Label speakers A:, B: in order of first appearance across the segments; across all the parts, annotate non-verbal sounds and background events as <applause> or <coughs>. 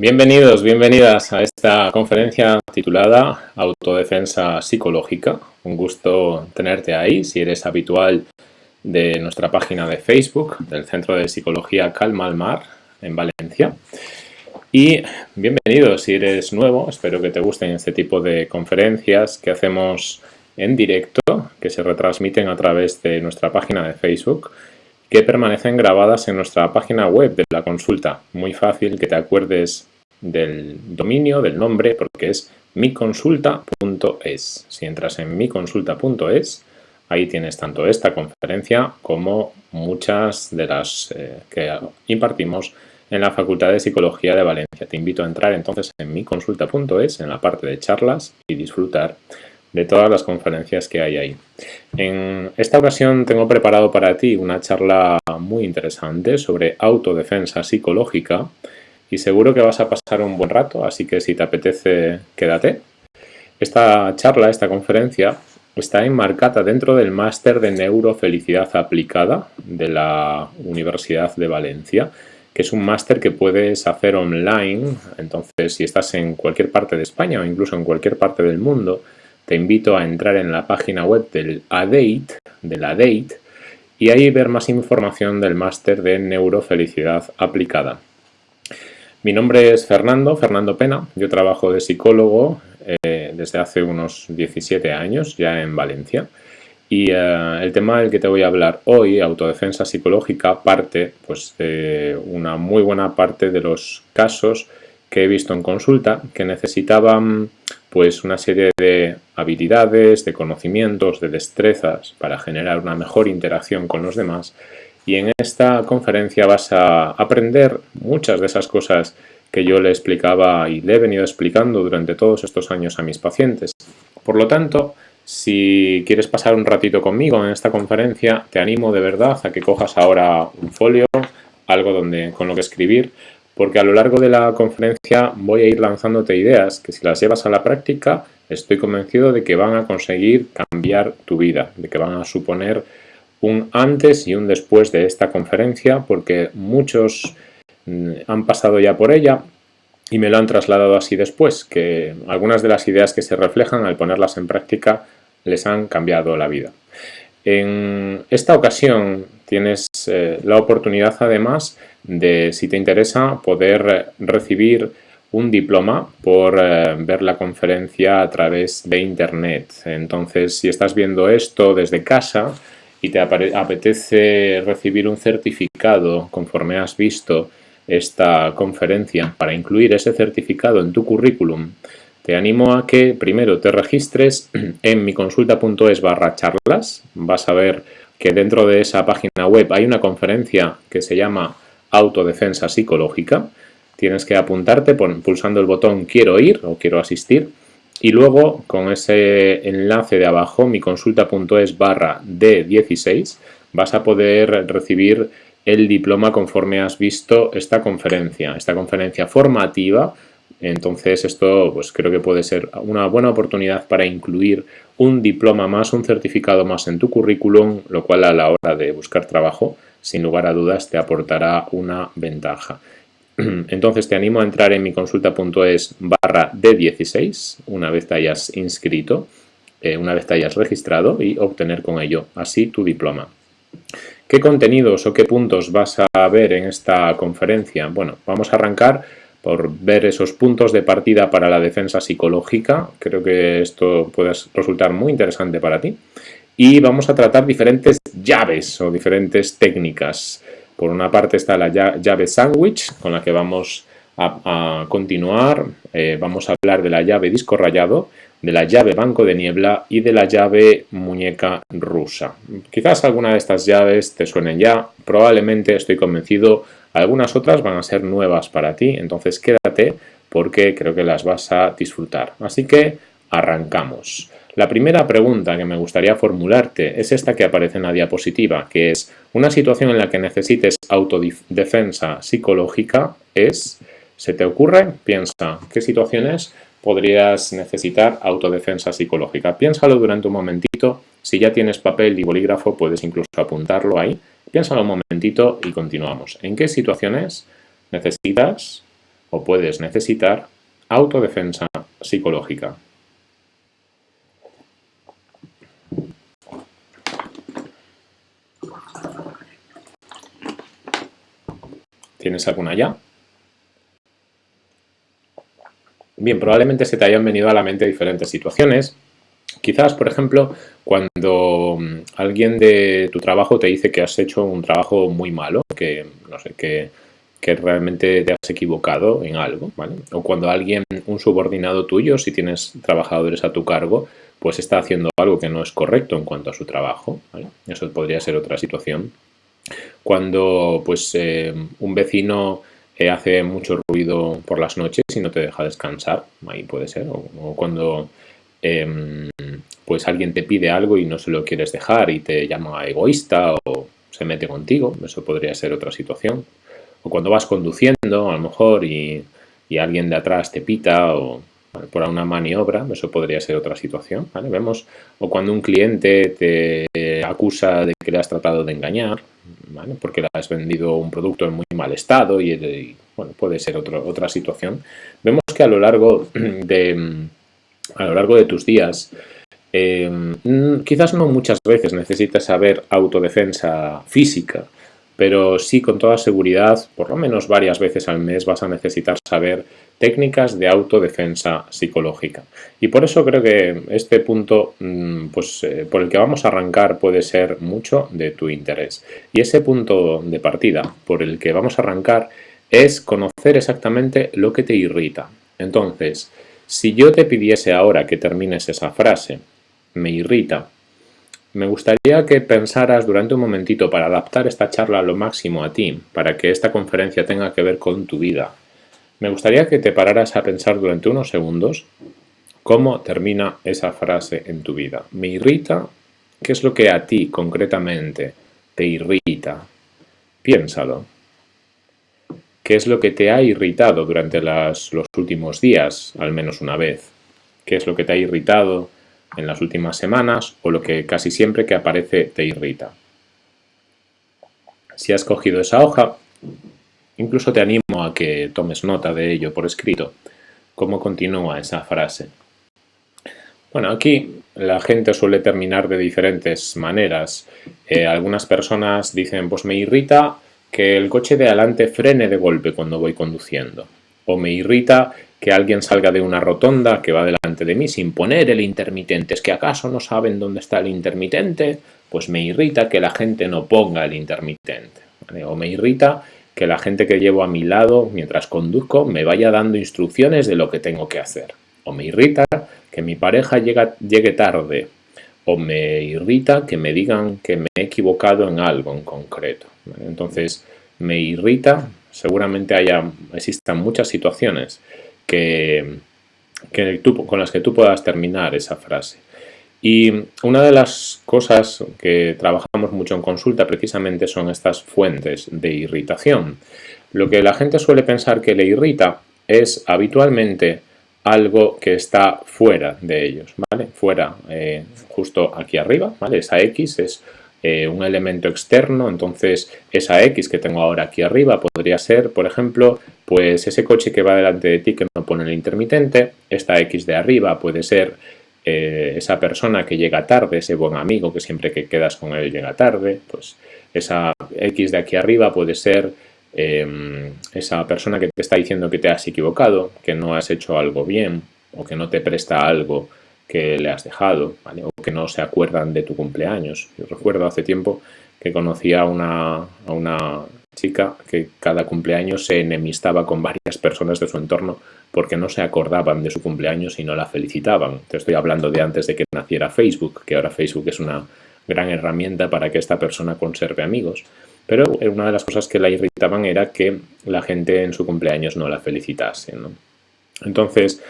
A: Bienvenidos, bienvenidas a esta conferencia titulada Autodefensa Psicológica. Un gusto tenerte ahí, si eres habitual de nuestra página de Facebook, del Centro de Psicología Calma al Mar, en Valencia. Y bienvenido si eres nuevo, espero que te gusten este tipo de conferencias que hacemos en directo, que se retransmiten a través de nuestra página de Facebook que permanecen grabadas en nuestra página web de la consulta. Muy fácil que te acuerdes del dominio, del nombre, porque es miconsulta.es. Si entras en miconsulta.es, ahí tienes tanto esta conferencia como muchas de las eh, que impartimos en la Facultad de Psicología de Valencia. Te invito a entrar entonces en miconsulta.es, en la parte de charlas y disfrutar de todas las conferencias que hay ahí. En esta ocasión tengo preparado para ti una charla muy interesante sobre autodefensa psicológica y seguro que vas a pasar un buen rato, así que si te apetece, quédate. Esta charla, esta conferencia, está enmarcada dentro del máster de neurofelicidad aplicada de la Universidad de Valencia, que es un máster que puedes hacer online, entonces si estás en cualquier parte de España o incluso en cualquier parte del mundo, te invito a entrar en la página web del ADATE, de la y ahí ver más información del máster de neurofelicidad aplicada. Mi nombre es Fernando, Fernando Pena, yo trabajo de psicólogo eh, desde hace unos 17 años ya en Valencia y eh, el tema del que te voy a hablar hoy, autodefensa psicológica, parte pues, de una muy buena parte de los casos que he visto en consulta que necesitaban pues una serie de habilidades, de conocimientos, de destrezas para generar una mejor interacción con los demás y en esta conferencia vas a aprender muchas de esas cosas que yo le explicaba y le he venido explicando durante todos estos años a mis pacientes. Por lo tanto, si quieres pasar un ratito conmigo en esta conferencia, te animo de verdad a que cojas ahora un folio, algo donde, con lo que escribir, porque a lo largo de la conferencia voy a ir lanzándote ideas que si las llevas a la práctica estoy convencido de que van a conseguir cambiar tu vida, de que van a suponer un antes y un después de esta conferencia porque muchos mm, han pasado ya por ella y me lo han trasladado así después, que algunas de las ideas que se reflejan al ponerlas en práctica les han cambiado la vida. En esta ocasión tienes eh, la oportunidad además de, si te interesa, poder recibir un diploma por eh, ver la conferencia a través de internet. Entonces, si estás viendo esto desde casa y te apetece recibir un certificado conforme has visto esta conferencia para incluir ese certificado en tu currículum, te animo a que primero te registres en miconsulta.es barra charlas. Vas a ver que dentro de esa página web hay una conferencia que se llama Autodefensa Psicológica. Tienes que apuntarte pulsando el botón Quiero ir o Quiero asistir y luego con ese enlace de abajo, miconsulta.es barra D16, vas a poder recibir el diploma conforme has visto esta conferencia, esta conferencia formativa entonces esto pues creo que puede ser una buena oportunidad para incluir un diploma más, un certificado más en tu currículum, lo cual a la hora de buscar trabajo, sin lugar a dudas, te aportará una ventaja. <clears throat> Entonces te animo a entrar en mi consulta.es barra D16 una vez te hayas inscrito, eh, una vez te hayas registrado y obtener con ello así tu diploma. ¿Qué contenidos o qué puntos vas a ver en esta conferencia? Bueno, vamos a arrancar por ver esos puntos de partida para la defensa psicológica. Creo que esto puede resultar muy interesante para ti. Y vamos a tratar diferentes llaves o diferentes técnicas Por una parte está la llave sandwich, con la que vamos a, continuar. Eh, vamos a hablar de la llave disco rayado, de la llave banco de niebla y de la llave muñeca rusa. Quizás alguna de estas llaves te suenen ya, probablemente estoy convencido, algunas otras van a ser nuevas para ti, entonces quédate porque creo que las vas a disfrutar. Así que arrancamos. La primera pregunta que me gustaría formularte es esta que aparece en la diapositiva, que es una situación en la que necesites autodefensa psicológica es, ¿se te ocurre? Piensa, ¿qué situaciones podrías necesitar autodefensa psicológica? Piénsalo durante un momentito, si ya tienes papel y bolígrafo puedes incluso apuntarlo ahí. Piénsalo un momentito y continuamos. ¿En qué situaciones necesitas o puedes necesitar autodefensa psicológica? ¿Tienes alguna ya? Bien, probablemente se te hayan venido a la mente diferentes situaciones. Quizás, por ejemplo, cuando mm, alguien de tu trabajo te dice que has hecho un trabajo muy malo, que no sé, que, realmente te has equivocado en algo, ¿vale? O cuando alguien, un subordinado tuyo, si tienes trabajadores a tu cargo, pues está haciendo algo que no es correcto en cuanto a su trabajo, ¿vale? Eso podría ser otra situación. Cuando pues eh, un vecino eh, hace mucho ruido por las noches y no te deja descansar, ahí puede ser. O, cuando em, pues alguien te pide algo y no se lo quieres dejar y te llama egoísta o se mete contigo, eso podría ser otra situación. O cuando vas conduciendo a lo mejor y, y alguien de atrás te pita o por una maniobra, eso podría ser otra situación, Vemos, o cuando un cliente te acusa de que le has tratado de engañar, porque le has vendido un producto en muy mal estado y, bueno, puede ser otra situación. Vemos que a lo largo de, a lo largo de tus días, eh, quizás no muchas veces necesitas saber autodefensa física, pero sí con toda seguridad, por lo menos varias veces al mes vas a necesitar saber técnicas de autodefensa psicológica. Y por eso creo que este punto mm, pues, eh, por el que vamos a arrancar puede ser mucho de tu interés. Y ese punto de partida por el que vamos a arrancar es conocer exactamente lo que te irrita. Entonces, si yo te pidiese ahora que termines esa frase, me irrita, me gustaría que pensaras durante un momentito para adaptar esta charla a lo máximo a ti, para que esta conferencia tenga que ver con tu vida. Me gustaría que te pararas a pensar durante unos segundos cómo termina esa frase en tu vida. Me irrita, ¿qué es lo que a ti concretamente te irrita? Piénsalo. ¿Qué es lo que te ha irritado durante los últimos días, al menos una vez? ¿Qué es lo que te ha irritado en las últimas semanas o lo que casi siempre que aparece te irrita. Si has cogido esa hoja, incluso te animo a que tomes nota de ello por escrito. ¿Cómo continúa esa frase? Bueno, aquí la gente suele terminar de diferentes maneras. Eh, algunas personas dicen, pues me irrita que el coche de adelante frene de golpe cuando voy conduciendo. O me irrita que alguien salga de una rotonda que va delante de mí sin poner el intermitente. ¿Es que acaso no saben dónde está el intermitente? Pues me irrita que la gente no ponga el intermitente. O me irrita que la gente que llevo a mi lado mientras conduzco me vaya dando instrucciones de lo que tengo que hacer. O me irrita que mi pareja llegue tarde. O me irrita que me digan que me he equivocado en algo en concreto. Entonces, me irrita, seguramente haya, existan muchas situaciones que, con las que tú puedas terminar esa frase. Y una de las cosas que trabajamos mucho en consulta precisamente son estas fuentes de irritación. Lo que la gente suele pensar que le irrita es habitualmente algo que está fuera de ellos, ¿vale? Fuera, eh, justo aquí arriba, ¿vale? Esa X es eh, un elemento externo, entonces esa X que tengo ahora aquí arriba podría ser, por ejemplo, pues ese coche que va delante de ti que no pone el intermitente, esta X de arriba puede ser eh, esa persona que llega tarde, ese buen amigo que siempre que quedas con él llega tarde, pues esa X de aquí arriba puede ser em, esa persona que te está diciendo que te has equivocado, que no has hecho algo bien o que no te presta algo que le has dejado, o que no se acuerdan de tu cumpleaños. Yo recuerdo hace tiempo que conocí a una, a una chica que cada cumpleaños se enemistaba con varias personas de su entorno porque no se acordaban de su cumpleaños y no la felicitaban. Te estoy hablando de antes de que naciera Facebook, que ahora Facebook es una gran herramienta para que esta persona conserve amigos. Pero una de las cosas que la irritaban era que la gente en su cumpleaños no la felicitase. Entonces,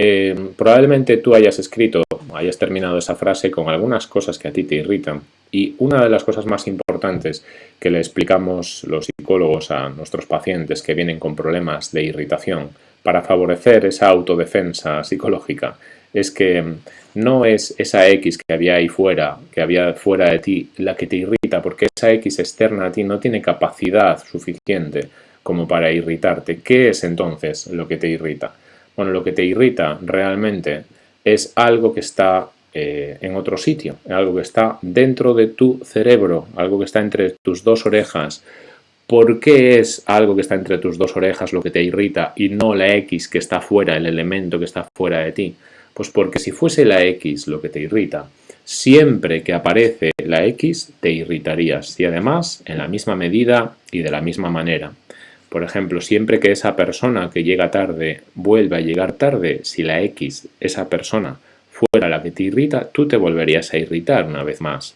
A: eh, probablemente tú hayas escrito, hayas terminado esa frase con algunas cosas que a ti te irritan. Y una de las cosas más importantes que le explicamos los psicólogos a nuestros pacientes que vienen con problemas de irritación para favorecer esa autodefensa psicológica es que no es esa X que había ahí fuera, que había fuera de ti, la que te irrita, porque esa X externa a ti no tiene capacidad suficiente como para irritarte. ¿Qué es entonces lo que te irrita? Bueno, lo que te irrita realmente es algo que está eh, en otro sitio, algo que está dentro de tu cerebro, algo que está entre tus dos orejas. ¿Por qué es algo que está entre tus dos orejas lo que te irrita y no la X que está fuera, el elemento que está fuera de ti? Pues porque si fuese la X lo que te irrita, siempre que aparece la X te irritarías y además en la misma medida y de la misma manera. Por ejemplo, siempre que esa persona que llega tarde vuelve a llegar tarde, si la X, esa persona, fuera la que te irrita, tú te volverías a irritar una vez más.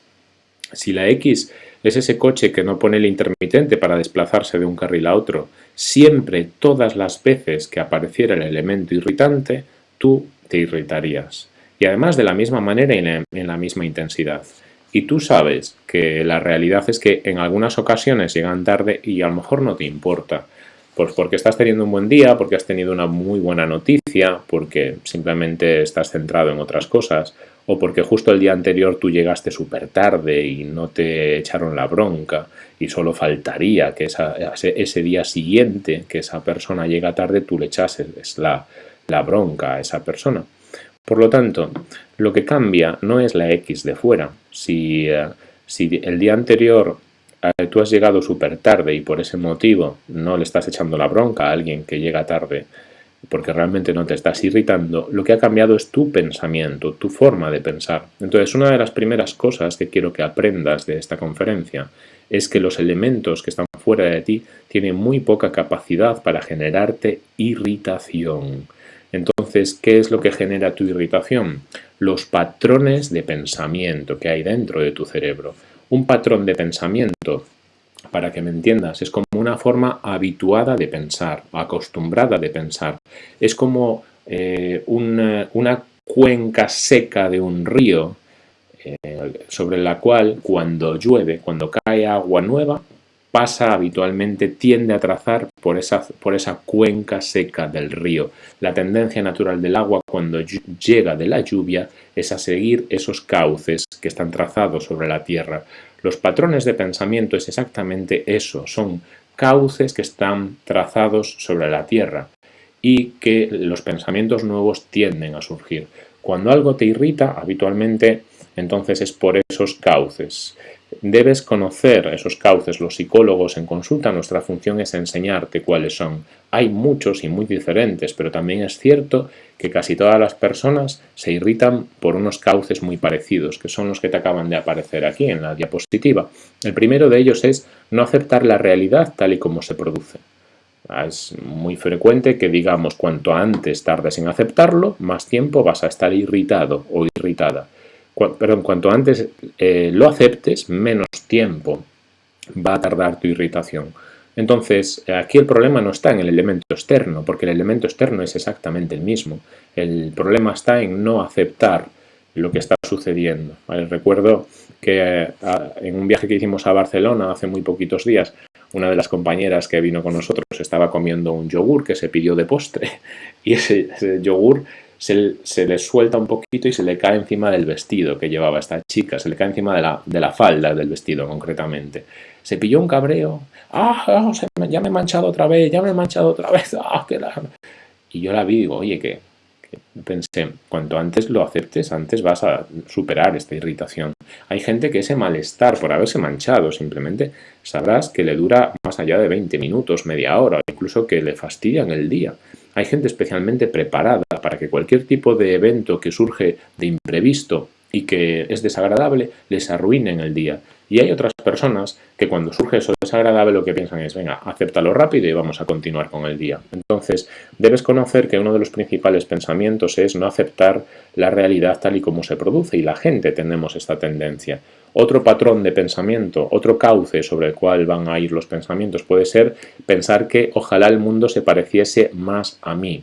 A: Si la X es ese coche que no pone el intermitente para desplazarse de un carril a otro, siempre, todas las veces que apareciera el elemento irritante, tú te irritarías. Y además de la misma manera y en la misma intensidad. Y tú sabes que la realidad es que en algunas ocasiones llegan tarde y a lo mejor no te importa. Pues porque estás teniendo un buen día, porque has tenido una muy buena noticia, porque simplemente estás centrado en otras cosas, o porque justo el día anterior tú llegaste súper tarde y no te echaron la bronca y solo faltaría que ese, día siguiente que esa persona llega tarde tú le echases la, la bronca a esa persona. Por lo tanto, lo que cambia no es la X de fuera. Si, eh, el día anterior eh, tú has llegado súper tarde y por ese motivo no le estás echando la bronca a alguien que llega tarde porque realmente no te estás irritando, lo que ha cambiado es tu pensamiento, tu forma de pensar. Entonces, una de las primeras cosas que quiero que aprendas de esta conferencia es que los elementos que están fuera de ti tienen muy poca capacidad para generarte irritación. Entonces, ¿qué es lo que genera tu irritación? Los patrones de pensamiento que hay dentro de tu cerebro. Un patrón de pensamiento, para que me entiendas, es como una forma habituada de pensar, acostumbrada de pensar. Es como eh, una, cuenca seca de un río eh, sobre la cual cuando llueve, cuando cae agua nueva, pasa habitualmente, tiende a trazar por esa, por esa cuenca seca del río. La tendencia natural del agua cuando llega de la lluvia es a seguir esos cauces que están trazados sobre la tierra. Los patrones de pensamiento es exactamente eso, son cauces que están trazados sobre la tierra y que los pensamientos nuevos tienden a surgir. Cuando algo te irrita, habitualmente, entonces es por esos cauces. Debes conocer esos cauces. Los psicólogos en consulta, nuestra función es enseñarte cuáles son. Hay muchos y muy diferentes, pero también es cierto que casi todas las personas se irritan por unos cauces muy parecidos, que son los que te acaban de aparecer aquí en la diapositiva. El primero de ellos es no aceptar la realidad tal y como se produce. Es muy frecuente que digamos cuanto antes tardes en aceptarlo, más tiempo vas a estar irritado o irritada perdón, cuanto antes eh, lo aceptes, menos tiempo va a tardar tu irritación. Entonces, aquí el problema no está en el elemento externo, porque el elemento externo es exactamente el mismo. El problema está en no aceptar lo que está sucediendo. Recuerdo que eh, en un viaje que hicimos a Barcelona hace muy poquitos días, una de las compañeras que vino con nosotros estaba comiendo un yogur que se pidió de postre <laughs> y ese yogur se, le suelta un poquito y se le cae encima del vestido que llevaba esta chica, se le cae encima de la, de la falda del vestido concretamente. Se pilló un cabreo, ¡ah! ah ya me he manchado otra vez, ya me he manchado otra vez, <laughs> ¡ah! Qué Y yo la vi digo, oye, que, pensé, cuanto antes lo aceptes, antes vas a superar esta irritación. Hay gente que ese malestar por haberse manchado simplemente sabrás que le dura más allá de 20 minutos, media hora, incluso que le fastidian el día. Hay gente especialmente preparada para que cualquier tipo de evento que surge de imprevisto y que es desagradable les arruine en el día. Y hay otras personas que cuando surge eso desagradable lo que piensan es, venga, acéptalo rápido y vamos a continuar con el día. Entonces, debes conocer que uno de los principales pensamientos es no aceptar la realidad tal y como se produce y la gente tenemos esta tendencia. Otro patrón de pensamiento, otro cauce sobre el cual van a ir los pensamientos puede ser pensar que ojalá el mundo se pareciese más a mí.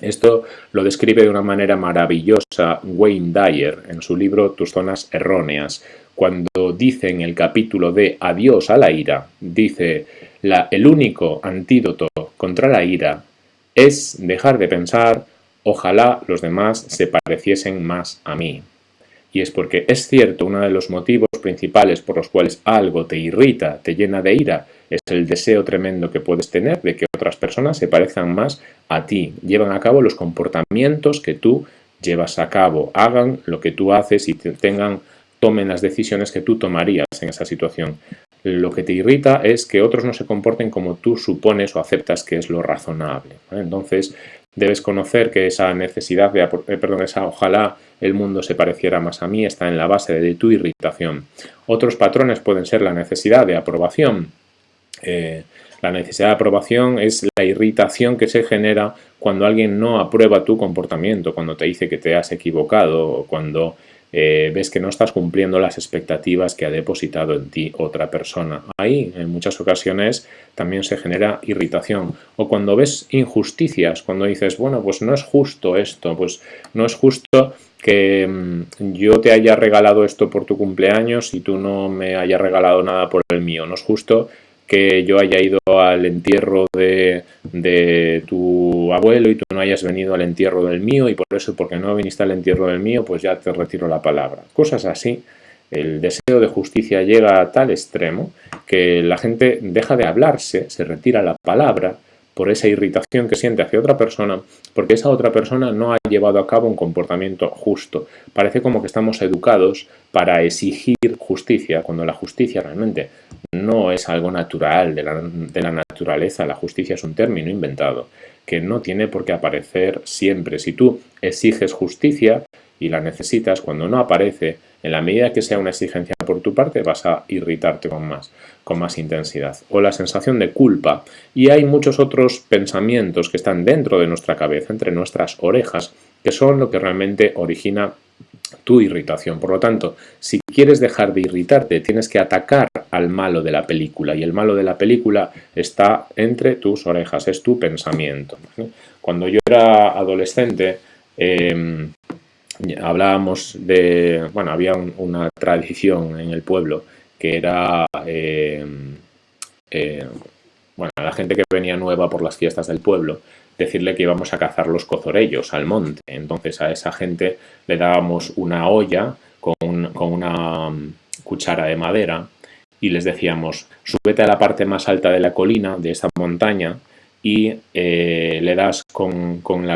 A: Esto lo describe de una manera maravillosa Wayne Dyer en su libro Tus zonas erróneas, cuando dice en el capítulo de Adiós a la ira, dice, el único antídoto contra la ira es dejar de pensar, ojalá los demás se pareciesen más a mí. Y es porque es cierto, uno de los motivos principales por los cuales algo te irrita, te llena de ira, es el deseo tremendo que puedes tener de que otras personas se parezcan más a ti, llevan a cabo los comportamientos que tú llevas a cabo, hagan lo que tú haces y tengan, tomen las decisiones que tú tomarías en esa situación. Lo que te irrita es que otros no se comporten como tú supones o aceptas que es lo razonable. Entonces, debes conocer que esa necesidad de, eh, perdón, esa ojalá el mundo se pareciera más a mí, está en la base de tu irritación. Otros patrones pueden ser la necesidad de aprobación. Eh, la necesidad de aprobación es la irritación que se genera cuando alguien no aprueba tu comportamiento, cuando te dice que te has equivocado o cuando eh, ves que no estás cumpliendo las expectativas que ha depositado en ti otra persona. Ahí, en muchas ocasiones, también se genera irritación. O cuando ves injusticias, cuando dices, bueno, pues no es justo esto, pues no es justo que mm, yo te haya regalado esto por tu cumpleaños y tú no me hayas regalado nada por el mío. No es justo que yo haya ido al entierro de, de, tu abuelo y tú no hayas venido al entierro del mío y por eso, porque no viniste al entierro del mío, pues ya te retiro la palabra. Cosas así. El deseo de justicia llega a tal extremo que la gente deja de hablarse, se retira la palabra por esa irritación que siente hacia otra persona, porque esa otra persona no ha llevado a cabo un comportamiento justo. Parece como que estamos educados para exigir justicia, cuando la justicia realmente no es algo natural de la, naturaleza, la justicia es un término inventado, que no tiene por qué aparecer siempre. Si tú exiges justicia y la necesitas, cuando no aparece, en la medida que sea una exigencia por tu parte, vas a irritarte con más, con más intensidad. O la sensación de culpa. Y hay muchos otros pensamientos que están dentro de nuestra cabeza, entre nuestras orejas, que son lo que realmente origina tu irritación. Por lo tanto, si quieres dejar de irritarte, tienes que atacar al malo de la película. Y el malo de la película está entre tus orejas, es tu pensamiento. Cuando yo era adolescente, em, hablábamos de, bueno, había una tradición en el pueblo que era, eh, eh, bueno, la gente que venía nueva por las fiestas del pueblo, decirle que íbamos a cazar los cozorellos al monte. Entonces a esa gente le dábamos una olla con, una mm, cuchara de madera y les decíamos, súbete a la parte más alta de la colina, de esta montaña, y eh, le das con, con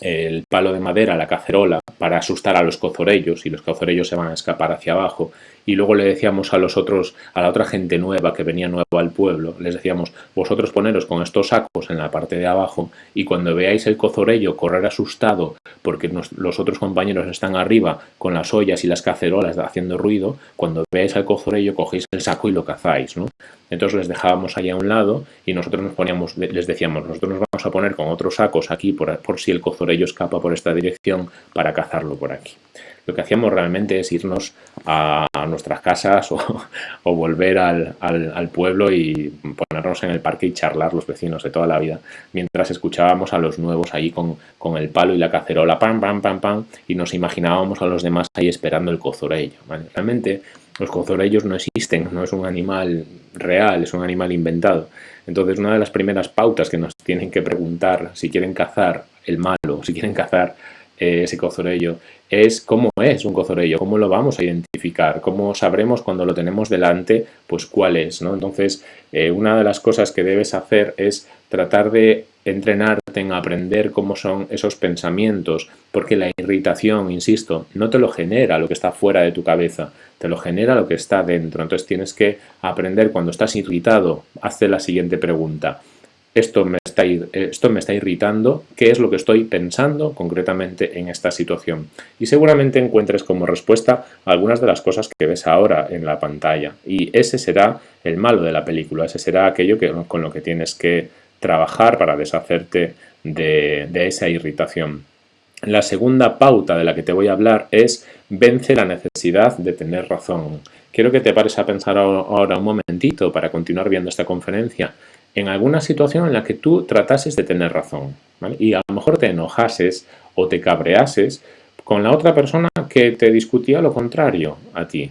A: el palo de madera, la cacerola, para asustar a los cozorellos y los cozorellos se van a escapar hacia abajo y luego le decíamos a los otros, a la otra gente nueva que venía nueva al pueblo, les decíamos, vosotros poneros con estos sacos en la parte de abajo y cuando veáis el cozorello correr asustado porque los otros compañeros están arriba con las ollas y las cacerolas haciendo ruido, cuando veáis al cozorello cogéis el saco y lo cazáis, ¿no? Entonces les dejábamos ahí a un lado y nosotros nos poníamos, les decíamos, nosotros nos vamos a poner con otros sacos aquí por, por si el cozorello escapa por esta dirección para cazarlo por aquí lo que hacíamos realmente es irnos a, nuestras casas o, <laughs> volver al, pueblo y ponernos en el parque y charlar los vecinos de toda la vida, mientras escuchábamos a los nuevos ahí con, el palo y la cacerola, pam, pam, pam, pam, y nos imaginábamos a los demás ahí esperando el cozorello. Realmente los cozorellos no existen, no es un animal real, es un animal inventado. Entonces una de las primeras pautas que nos tienen que preguntar si quieren cazar el malo, si quieren cazar ese cozorello es cómo es un cozorello, cómo lo vamos a identificar, cómo sabremos cuando lo tenemos delante, pues cuál es, ¿no? Entonces, eh, una de las cosas que debes hacer es tratar de entrenarte en aprender cómo son esos pensamientos, porque la irritación, insisto, no te lo genera lo que está fuera de tu cabeza, te lo genera lo que está dentro. Entonces tienes que aprender cuando estás irritado, hazte la siguiente pregunta. Esto me, está, esto me está irritando, qué es lo que estoy pensando concretamente en esta situación. Y seguramente encuentres como respuesta algunas de las cosas que ves ahora en la pantalla. Y ese será el malo de la película, ese será aquello que, con lo que tienes que trabajar para deshacerte de, de esa irritación. La segunda pauta de la que te voy a hablar es vence la necesidad de tener razón. Quiero que te pares a pensar ahora un momentito para continuar viendo esta conferencia en alguna situación en la que tú tratases de tener razón y a lo mejor te enojases o te cabreases con la otra persona que te discutía lo contrario a ti.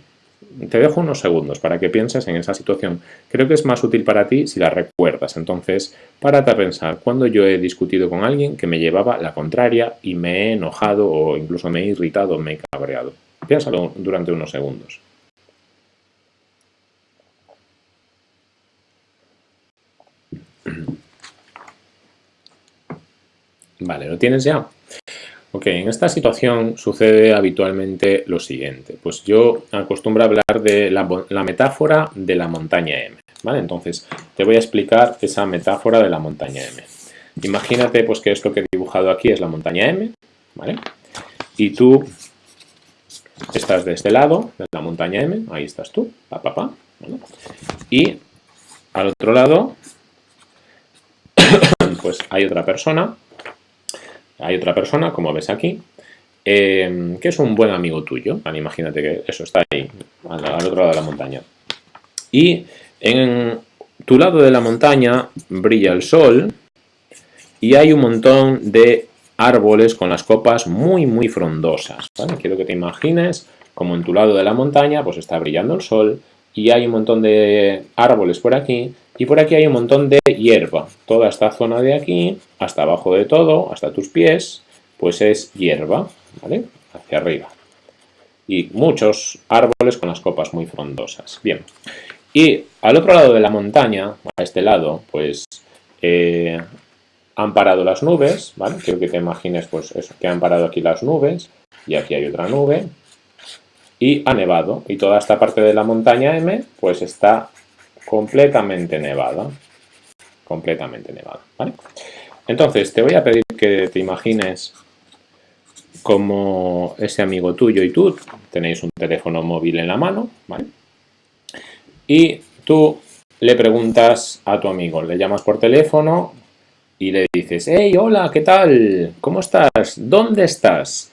A: Te dejo unos segundos para que pienses en esa situación. Creo que es más útil para ti si la recuerdas. Entonces, párate a pensar cuando yo he discutido con alguien que me llevaba la contraria y me he enojado o incluso me he irritado, me he cabreado. Piénsalo durante unos segundos. Vale, ¿lo tienes ya? Ok, en esta situación sucede habitualmente lo siguiente. Pues yo acostumbro a hablar de la, metáfora de la montaña M. ¿vale? Entonces, te voy a explicar esa metáfora de la montaña M. Imagínate pues que esto que he dibujado aquí es la montaña M, ¿vale? Y tú estás de este lado, de la montaña M, ahí estás tú, pa, pa, pa, Y al otro lado, <coughs> pues hay otra persona hay otra persona, como ves aquí, em, que es un buen amigo tuyo. imagínate que eso está ahí, al, otro lado de la montaña. Y en tu lado de la montaña brilla el sol y hay un montón de árboles con las copas muy, muy frondosas. Quiero que te imagines como en tu lado de la montaña pues está brillando el sol y hay un montón de árboles por aquí y por aquí hay un montón de hierba. Toda esta zona de aquí, hasta abajo de todo, hasta tus pies, pues es hierba, ¿vale? Hacia arriba. Y muchos árboles con las copas muy frondosas. Bien. Y al otro lado de la montaña, a este lado, pues eh, han parado las nubes, ¿vale? Quiero que te imagines, pues eso, que han parado aquí las nubes y aquí hay otra nube y ha nevado. Y toda esta parte de la montaña M, pues está completamente nevada. Completamente nevada, ¿vale? Entonces, te voy a pedir que te imagines como ese amigo tuyo y tú tenéis un teléfono móvil en la mano, ¿vale? Y tú le preguntas a tu amigo, le llamas por teléfono y le dices, hey, hola, ¿qué tal? ¿Cómo estás? ¿Dónde estás?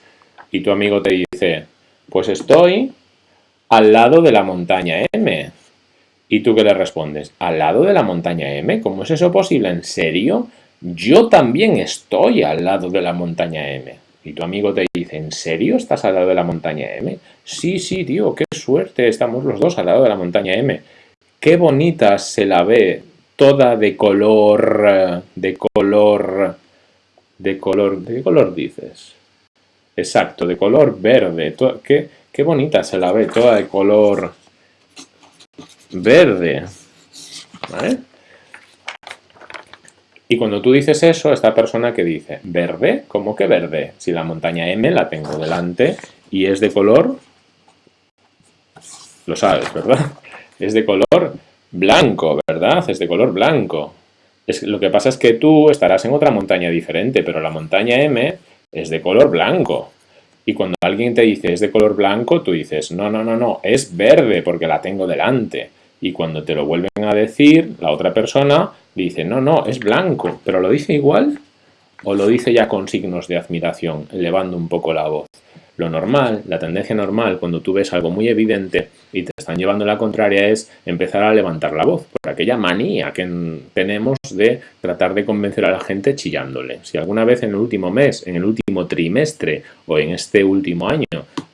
A: Y tu amigo te dice, pues estoy al lado de la montaña M. ¿Y tú qué le respondes? ¿Al lado de la montaña M? ¿Cómo es eso posible? ¿En serio? Yo también estoy al lado de la montaña M. Y tu amigo te dice, ¿en serio estás al lado de la montaña M? Sí, sí, tío, qué suerte, estamos los dos al lado de la montaña M. Qué bonita se la ve, toda de color, de color, de color, ¿de qué color dices? Exacto, de color verde. Qué, qué bonita se la ve, toda de color verde. ¿Vale? Y cuando tú dices eso, esta persona que dice, ¿verde? ¿Cómo que verde? Si la montaña M la tengo delante y es de color, lo sabes, ¿verdad? <laughs> Es de color blanco, ¿verdad? Es de color blanco. Es, lo que pasa es que tú estarás en otra montaña diferente, pero la montaña M es de color blanco. Y cuando alguien te dice es de color blanco, tú dices, no, no, no, no, es verde porque la tengo delante. Y cuando te lo vuelven a decir, la otra persona dice, no, no, es blanco, pero ¿lo dice igual? ¿O lo dice ya con signos de admiración, elevando un poco la voz? Lo normal, la tendencia normal, cuando tú ves algo muy evidente y te están llevando la contraria, es empezar a levantar la voz, por aquella manía que tenemos de tratar de convencer a la gente chillándole. Si alguna vez en el último mes, en el último trimestre o en este último año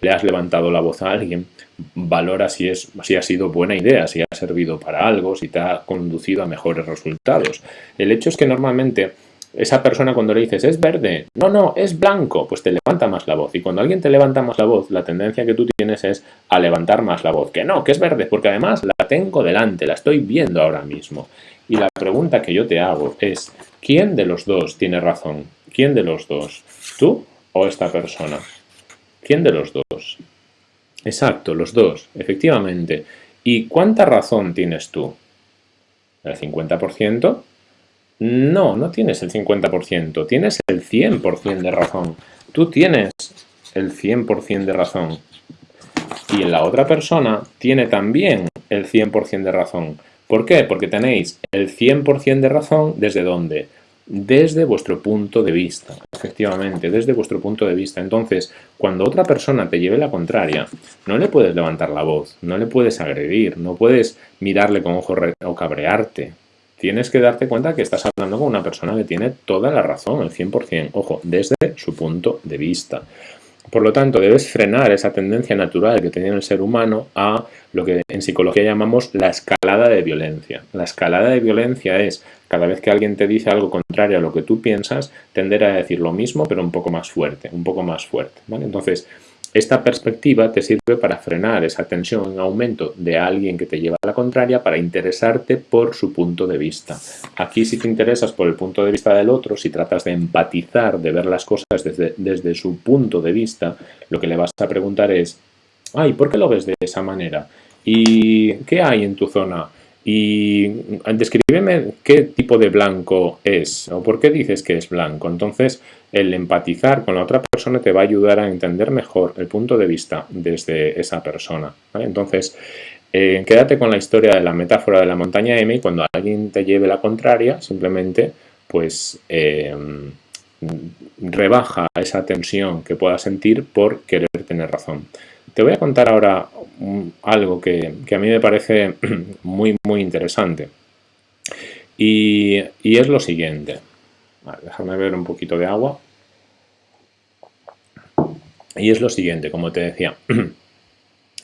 A: le has levantado la voz a alguien, valora si, es, si ha sido buena idea, si ha servido para algo, si te ha conducido a mejores resultados. El hecho es que normalmente esa persona cuando le dices es verde, no, no, es blanco, pues te levanta más la voz. Y cuando alguien te levanta más la voz, la tendencia que tú tienes es a levantar más la voz. Que no, que es verde, porque además la tengo delante, la estoy viendo ahora mismo. Y la pregunta que yo te hago es, ¿quién de los dos tiene razón? ¿Quién de los dos? ¿Tú o esta persona? ¿Quién de los dos? Exacto, los dos, efectivamente. ¿Y cuánta razón tienes tú? ¿El 50%? No, no tienes el 50%, tienes el 100% de razón. Tú tienes el 100% de razón. Y la otra persona tiene también el 100% de razón. ¿Por qué? Porque tenéis el 100% de razón desde dónde? Desde vuestro punto de vista, efectivamente, desde vuestro punto de vista. Entonces, cuando otra persona te lleve la contraria, no le puedes levantar la voz, no le puedes agredir, no puedes mirarle con ojo o cabrearte. Tienes que darte cuenta que estás hablando con una persona que tiene toda la razón, el 100%, ojo, desde su punto de vista. Por lo tanto, debes frenar esa tendencia natural que tiene el ser humano a lo que en psicología llamamos la escalada de violencia. La escalada de violencia es, cada vez que alguien te dice algo contrario a lo que tú piensas, tender a decir lo mismo, pero un poco más fuerte, un poco más fuerte. Entonces, esta perspectiva te sirve para frenar esa tensión en aumento de alguien que te lleva a la contraria para interesarte por su punto de vista. Aquí si te interesas por el punto de vista del otro, si tratas de empatizar, de ver las cosas desde, desde su punto de vista, lo que le vas a preguntar es, ay, ¿por qué lo ves de esa manera? ¿Y qué hay en tu zona? Y descríbeme qué tipo de blanco es o por qué dices que es blanco. Entonces, el empatizar con la otra persona te va a ayudar a entender mejor el punto de vista desde esa persona. Entonces, eh, quédate con la historia de la metáfora de la montaña M y cuando alguien te lleve la contraria, simplemente pues eh, rebaja esa tensión que puedas sentir por querer tener razón. Te voy a contar ahora algo que, a mí me parece <clears throat> muy, muy interesante. Y, es lo siguiente. déjame ver un poquito de agua. Y es lo siguiente, como te decía. <clears throat>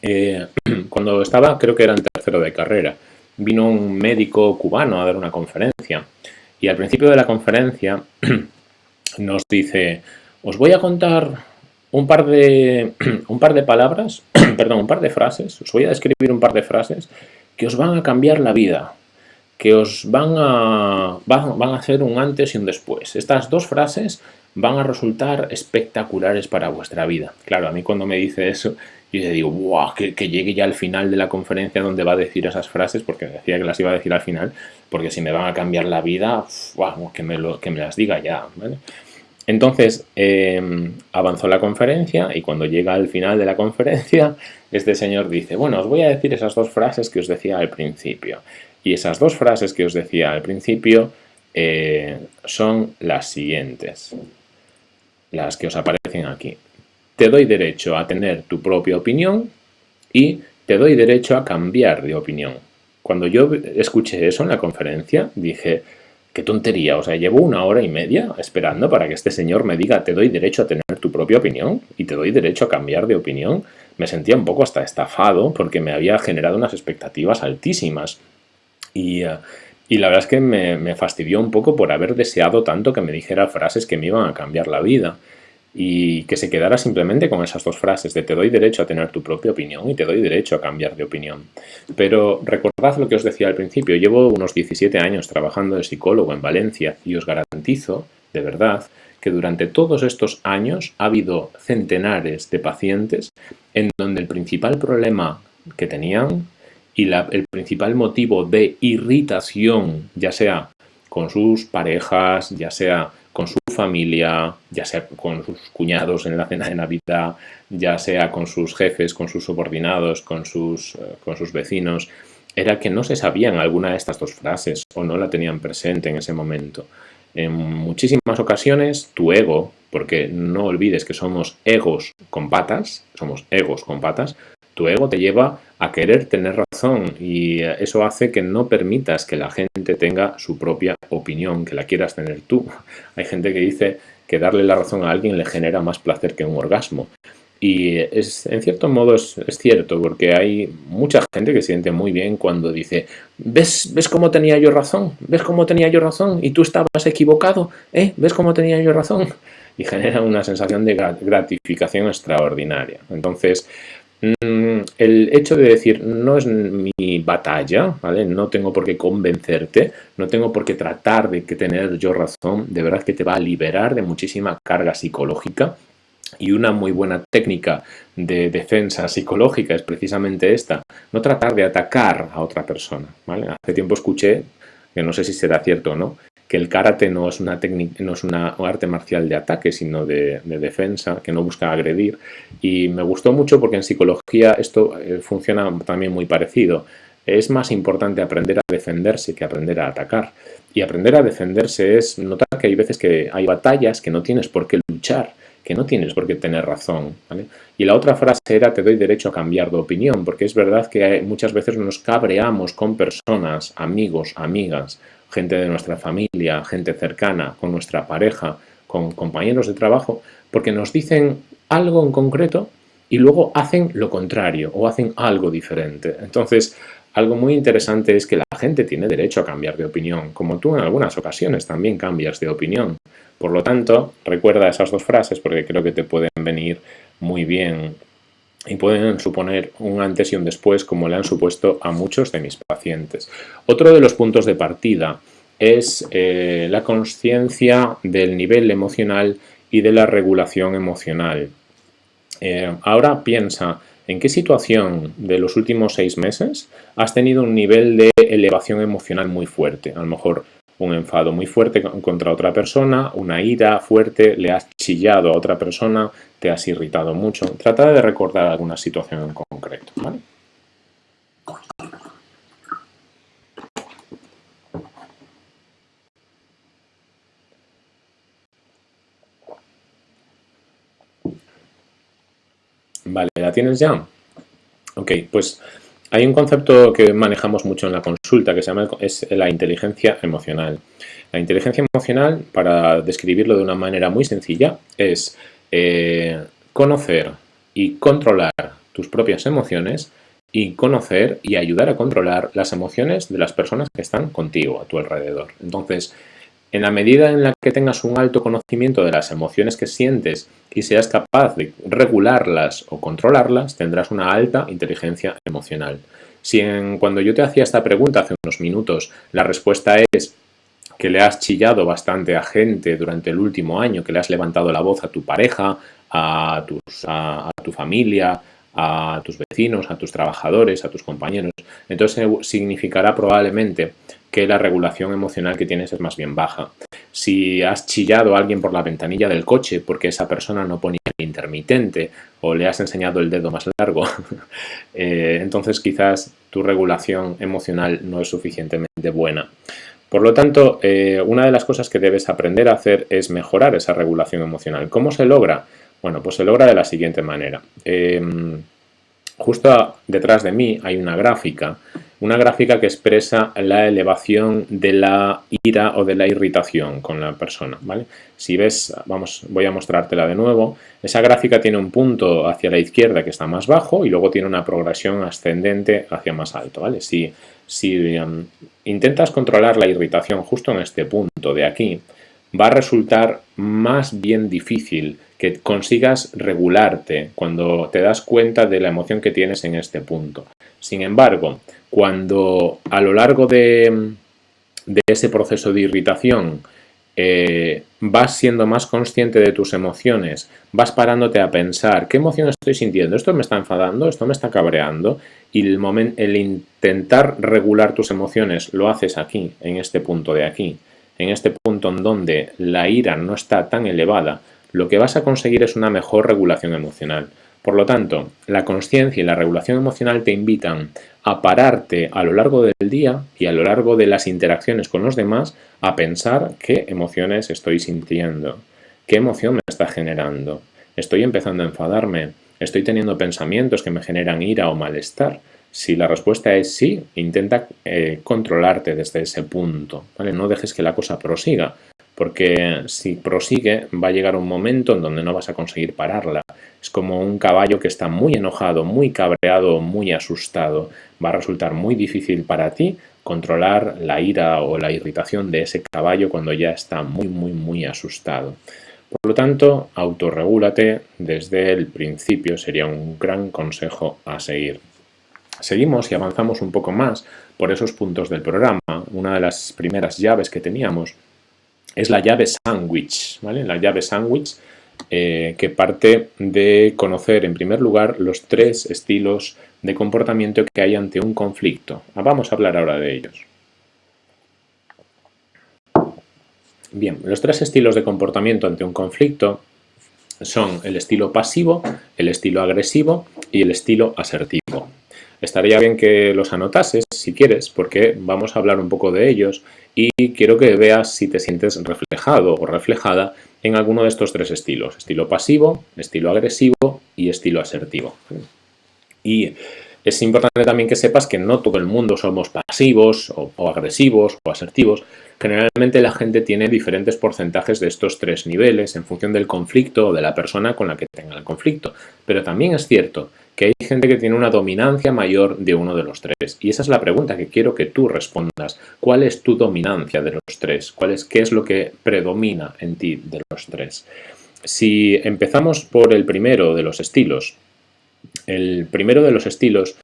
A: Eh, <clears throat> cuando estaba, creo que era en tercero de carrera, vino un médico cubano a dar una conferencia. Y al principio de la conferencia nos dice, os voy a contar un par de, <clears throat> un par de palabras, <clears throat> perdón, un par de frases, os voy a describir un par de frases que os van a cambiar la vida, que os van a, van, a hacer un antes y un después. Estas dos frases van a resultar espectaculares para vuestra vida. Claro, a mí cuando me dice eso, yo le digo, wow, que, llegue ya al final de la conferencia donde va a decir esas frases, porque decía que las iba a decir al final, porque si me van a cambiar la vida, wow, que, me lo, que me las diga ya. Entonces em, avanzó la conferencia y cuando llega al final de la conferencia, <laughs> este señor dice, bueno, os voy a decir esas dos frases que os decía al principio. Y esas dos frases que os decía al principio eh, son las siguientes, las que os aparecen aquí. Te doy derecho a tener tu propia opinión y te doy derecho a cambiar de opinión. Cuando yo escuché eso en la conferencia, dije, Qué tontería, o sea, llevo una hora y media esperando para que este señor me diga te doy derecho a tener tu propia opinión y te doy derecho a cambiar de opinión. Me sentía un poco hasta estafado porque me había generado unas expectativas altísimas. Y, eh, la verdad es que me, me fastidió un poco por haber deseado tanto que me dijera frases que me iban a cambiar la vida y que se quedara simplemente con esas dos frases de te doy derecho a tener tu propia opinión y te doy derecho a cambiar de opinión. Pero recordad lo que os decía al principio, llevo unos 17 años trabajando de psicólogo en Valencia y os garantizo, de verdad, que durante todos estos años ha habido centenares de pacientes en donde el principal problema que tenían y el principal motivo de irritación, ya sea con sus parejas, ya sea con su familia, ya sea con sus cuñados en la cena de Navidad, ya sea con sus jefes, con sus subordinados, con sus, eh, con sus vecinos, era que no se sabían alguna de estas dos frases o no la tenían presente en ese momento. En muchísimas ocasiones tu ego, porque no olvides que somos egos con patas, somos egos con patas, tu ego te lleva a querer tener razón y eh, eso hace que no permitas que la gente tenga su propia opinión, que la quieras tener tú. <laughs> Hay gente que dice que darle la razón a alguien le genera más placer que un orgasmo. Y es, en cierto modo es, cierto, porque hay mucha gente que se siente muy bien cuando dice ¿Ves, ¿Ves cómo tenía yo razón? ¿Ves cómo tenía yo razón? ¿Y tú estabas equivocado? ¿Eh? ¿Ves cómo tenía yo razón? <laughs> Y genera una sensación de gratificación extraordinaria. Entonces, el hecho de decir no es mi batalla, ¿vale? No tengo por qué convencerte, no tengo por qué tratar de que tener yo razón, de verdad que te va a liberar de muchísima carga psicológica y una muy buena técnica de defensa psicológica es precisamente esta, no tratar de atacar a otra persona, ¿vale? Hace tiempo escuché, que no sé si será cierto o no, que el karate no es una técnica, no es una arte marcial de ataque, sino de, defensa, que no busca agredir. Y me gustó mucho porque en psicología esto eh, funciona también muy parecido. Es más importante aprender a defenderse que aprender a atacar. Y aprender a defenderse es notar que hay veces que hay batallas que no tienes por qué luchar, que no tienes por qué tener razón. Y la otra frase era, te doy derecho a cambiar de opinión, porque es verdad que muchas veces nos cabreamos con personas, amigos, amigas, gente de nuestra familia, gente cercana, con nuestra pareja, con compañeros de trabajo, porque nos dicen algo en concreto y luego hacen lo contrario o hacen algo diferente. Entonces, algo muy interesante es que la gente tiene derecho a cambiar de opinión, como tú en algunas ocasiones también cambias de opinión. Por lo tanto, recuerda esas dos frases porque creo que te pueden venir muy bien y pueden suponer un antes y un después como le han supuesto a muchos de mis pacientes. Otro de los puntos de partida es eh, la conciencia del nivel emocional y de la regulación emocional. Eh, ahora piensa en qué situación de los últimos seis meses has tenido un nivel de elevación emocional muy fuerte. A lo mejor un enfado muy fuerte contra otra persona, una ira fuerte, le has chillado a otra persona, te has irritado mucho. Trata de recordar alguna situación en concreto. Vale, ¿la tienes ya? Ok, pues hay un concepto que manejamos mucho en la consulta que se llama es la inteligencia emocional. La inteligencia emocional, para describirlo de una manera muy sencilla, es eh, conocer y controlar tus propias emociones y conocer y ayudar a controlar las emociones de las personas que están contigo, a tu alrededor. Entonces, en la medida en la que tengas un alto conocimiento de las emociones que sientes y seas capaz de regularlas o controlarlas, tendrás una alta inteligencia emocional. Si en, cuando yo te hacía esta pregunta hace unos minutos, la respuesta es que le has chillado bastante a gente durante el último año, que le has levantado la voz a tu pareja, a, a tu familia, a tus vecinos, a tus trabajadores, a tus compañeros. Entonces significará probablemente que la regulación emocional que tienes es más bien baja. Si has chillado a alguien por la ventanilla del coche porque esa persona no ponía el intermitente o le has enseñado el dedo más largo, <laughs> eh, entonces quizás tu regulación emocional no es suficientemente buena. Por lo tanto, eh, una de las cosas que debes aprender a hacer es mejorar esa regulación emocional. ¿Cómo se logra? Bueno, pues se logra de la siguiente manera. Em, justo detrás de mí hay una gráfica una gráfica que expresa la elevación de la ira o de la irritación con la persona, ¿vale? Si ves, vamos, voy a mostrártela de nuevo, esa gráfica tiene un punto hacia la izquierda que está más bajo y luego tiene una progresión ascendente hacia más alto, ¿vale? Si, um, intentas controlar la irritación justo en este punto de aquí, va a resultar más bien difícil que consigas regularte cuando te das cuenta de la emoción que tienes en este punto. Sin embargo, cuando a lo largo de, ese proceso de irritación eh, vas siendo más consciente de tus emociones, vas parándote a pensar qué emoción estoy sintiendo, esto me está enfadando, esto me está cabreando y el, el intentar regular tus emociones lo haces aquí, en este punto de aquí, en este punto en donde la ira no está tan elevada, lo que vas a conseguir es una mejor regulación emocional. Por lo tanto, la conciencia y la regulación emocional te invitan a pararte a lo largo del día y a lo largo de las interacciones con los demás a pensar qué emociones estoy sintiendo, qué emoción me está generando. Estoy empezando a enfadarme, estoy teniendo pensamientos que me generan ira o malestar. Si la respuesta es sí, intenta eh, controlarte desde ese punto. No dejes que la cosa prosiga, porque si prosigue va a llegar un momento en donde no vas a conseguir pararla. Es como un caballo que está muy enojado, muy cabreado, muy asustado. Va a resultar muy difícil para ti controlar la ira o la irritación de ese caballo cuando ya está muy, muy, muy asustado. Por lo tanto, autorregúlate desde el principio sería un gran consejo a seguir. Seguimos y avanzamos un poco más por esos puntos del programa. Una de las primeras llaves que teníamos es la llave sandwich, ¿vale? La llave sandwich eh, que parte de conocer en primer lugar los tres estilos de comportamiento que hay ante un conflicto. Ah, vamos a hablar ahora de ellos. Bien, los tres estilos de comportamiento ante un conflicto son el estilo pasivo, el estilo agresivo y el estilo asertivo. Estaría bien que los anotases si quieres, porque vamos a hablar un poco de ellos y quiero que veas si te sientes reflejado o reflejada en alguno de estos tres estilos. Estilo pasivo, estilo agresivo y estilo asertivo. Y es importante también que sepas que no todo el mundo somos pasivos o, agresivos o asertivos. Generalmente la gente tiene diferentes porcentajes de estos tres niveles en función del conflicto o de la persona con la que tenga el conflicto. Pero también es cierto que hay gente que tiene una dominancia mayor de uno de los tres. Y esa es la pregunta que quiero que tú respondas. ¿Cuál es tu dominancia de los tres? ¿Cuál es, ¿Qué es lo que predomina en ti de los tres? Si empezamos por el primero de los estilos, el primero de los estilos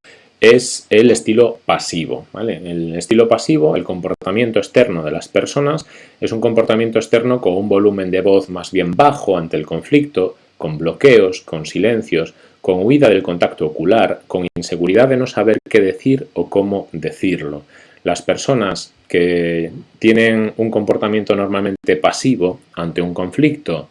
A: es el estilo pasivo. El estilo pasivo, el comportamiento externo de las personas, es un comportamiento externo con un volumen de voz más bien bajo ante el conflicto, con bloqueos, con silencios, con huida del contacto ocular, con inseguridad de no saber qué decir o cómo decirlo. Las personas que tienen un comportamiento normalmente pasivo ante un conflicto,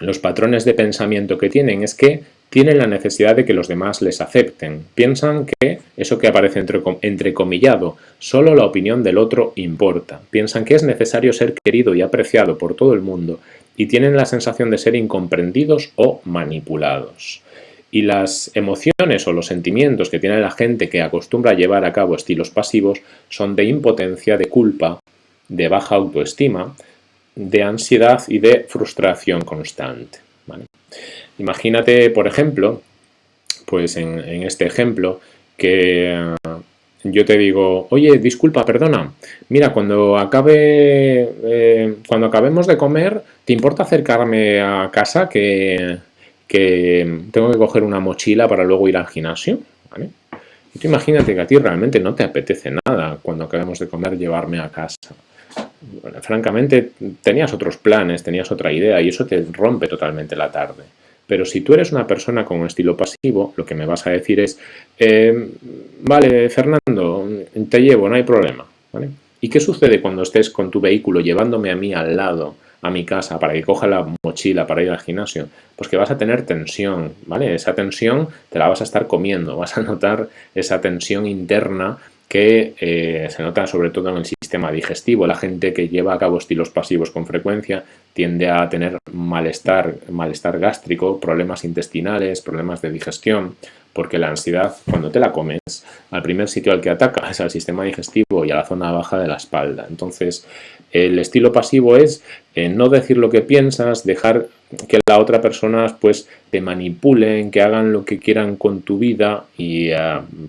A: los patrones de pensamiento que tienen es que tienen la necesidad de que los demás les acepten. Piensan que eso que aparece entre, entrecomillado, solo la opinión del otro importa. Piensan que es necesario ser querido y apreciado por todo el mundo y tienen la sensación de ser incomprendidos o manipulados. Y las emociones o los sentimientos que tiene la gente que acostumbra a llevar a cabo estilos pasivos son de impotencia, de culpa, de baja autoestima, de ansiedad y de frustración constante. Imagínate, por ejemplo, pues en, este ejemplo, que eh, yo te digo, oye, disculpa, perdona, mira, cuando acabe, eh, cuando acabemos de comer, ¿te importa acercarme a casa que, que tengo que coger una mochila para luego ir al gimnasio? Y tú imagínate que a ti realmente no te apetece nada cuando acabemos de comer llevarme a casa. francamente, tenías otros planes, tenías otra idea y eso te rompe totalmente la tarde. Pero si tú eres una persona con un estilo pasivo, lo que me vas a decir es, eh, vale, Fernando, te llevo, no hay problema. ¿Y qué sucede cuando estés con tu vehículo llevándome a mí al lado, a mi casa, para que coja la mochila para ir al gimnasio? Pues que vas a tener tensión, ¿vale? Esa tensión te la vas a estar comiendo, vas a notar esa tensión interna que eh, se nota sobre todo en el sistema digestivo. La gente que lleva a cabo estilos pasivos con frecuencia tiende a tener malestar, malestar gástrico, problemas intestinales, problemas de digestión, porque la ansiedad, cuando te la comes, al primer sitio al que ataca es al sistema digestivo y a la zona baja de la espalda. Entonces, el estilo pasivo es eh, no decir lo que piensas, dejar que la otra persona pues te manipulen, que hagan lo que quieran con tu vida y eh,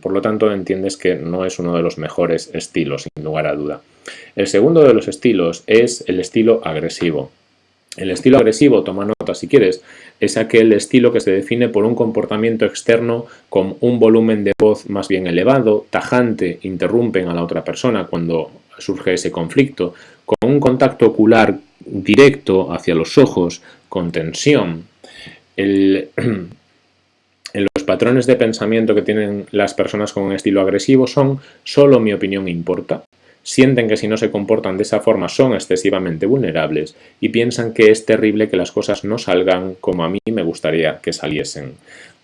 A: por lo tanto entiendes que no es uno de los mejores estilos, sin lugar a duda. El segundo de los estilos es el estilo agresivo. El estilo agresivo, toma nota si quieres, es aquel estilo que se define por un comportamiento externo con un volumen de voz más bien elevado, tajante, interrumpen a la otra persona cuando surge ese conflicto, con un contacto ocular directo hacia los ojos, con tensión. <clears throat> en los patrones de pensamiento que tienen las personas con un estilo agresivo son solo mi opinión importa, sienten que si no se comportan de esa forma son excesivamente vulnerables y piensan que es terrible que las cosas no salgan como a mí me gustaría que saliesen.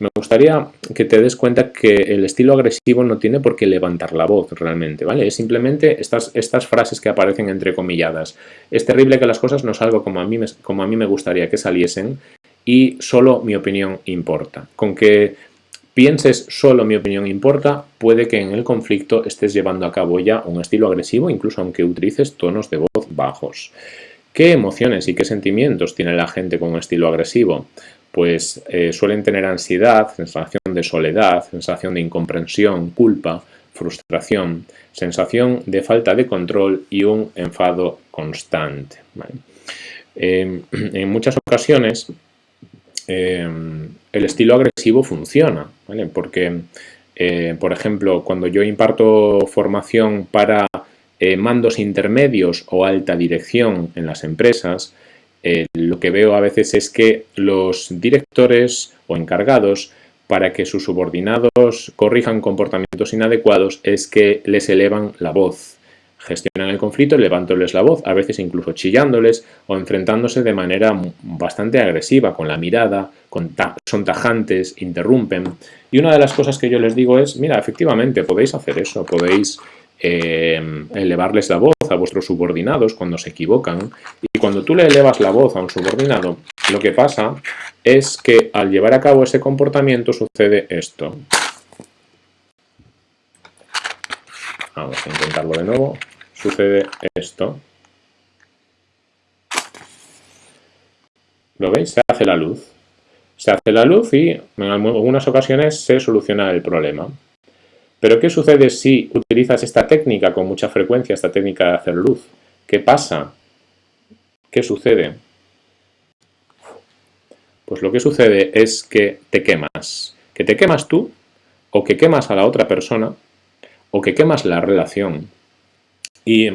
A: Me gustaría que te des cuenta que el estilo agresivo no tiene por qué levantar la voz realmente, ¿vale? Es simplemente estas, estas frases que aparecen entrecomilladas. Es terrible que las cosas no salgan como a, mí como a mí me gustaría que saliesen y solo mi opinión importa. Con que pienses solo mi opinión importa, puede que en el conflicto estés llevando a cabo ya un estilo agresivo, incluso aunque utilices tonos de voz bajos. ¿Qué emociones y qué sentimientos tiene la gente con un estilo agresivo? Pues eh, suelen tener ansiedad, sensación de soledad, sensación de incomprensión, culpa, frustración, sensación de falta de control y un enfado constante. Em, <clears throat> en muchas ocasiones Em, el estilo agresivo funciona, Porque, eh, por ejemplo, cuando yo imparto formación para eh, mandos intermedios o alta dirección en las empresas, eh, lo que veo a veces es que los directores o encargados para que sus subordinados corrijan comportamientos inadecuados es que les elevan la voz, gestionan el conflicto levantándoles la voz, a veces incluso chillándoles o enfrentándose de manera bastante agresiva, con la mirada, son tajantes, interrumpen. Y una de las cosas que yo les digo es, mira, efectivamente, podéis hacer eso, podéis eh, elevarles la voz a vuestros subordinados cuando se equivocan. Cuando tú le elevas la voz a un subordinado, lo que pasa es que al llevar a cabo ese comportamiento sucede esto. Vamos a intentarlo de nuevo. Sucede esto. ¿Lo veis? Se hace la luz. Se hace la luz y en algunas ocasiones se soluciona el problema. Pero ¿qué sucede si utilizas esta técnica con mucha frecuencia, esta técnica de hacer luz? ¿Qué pasa? ¿Qué sucede? Pues lo que sucede es que te quemas. Que te quemas tú, o que quemas a la otra persona, o que quemas la relación. Y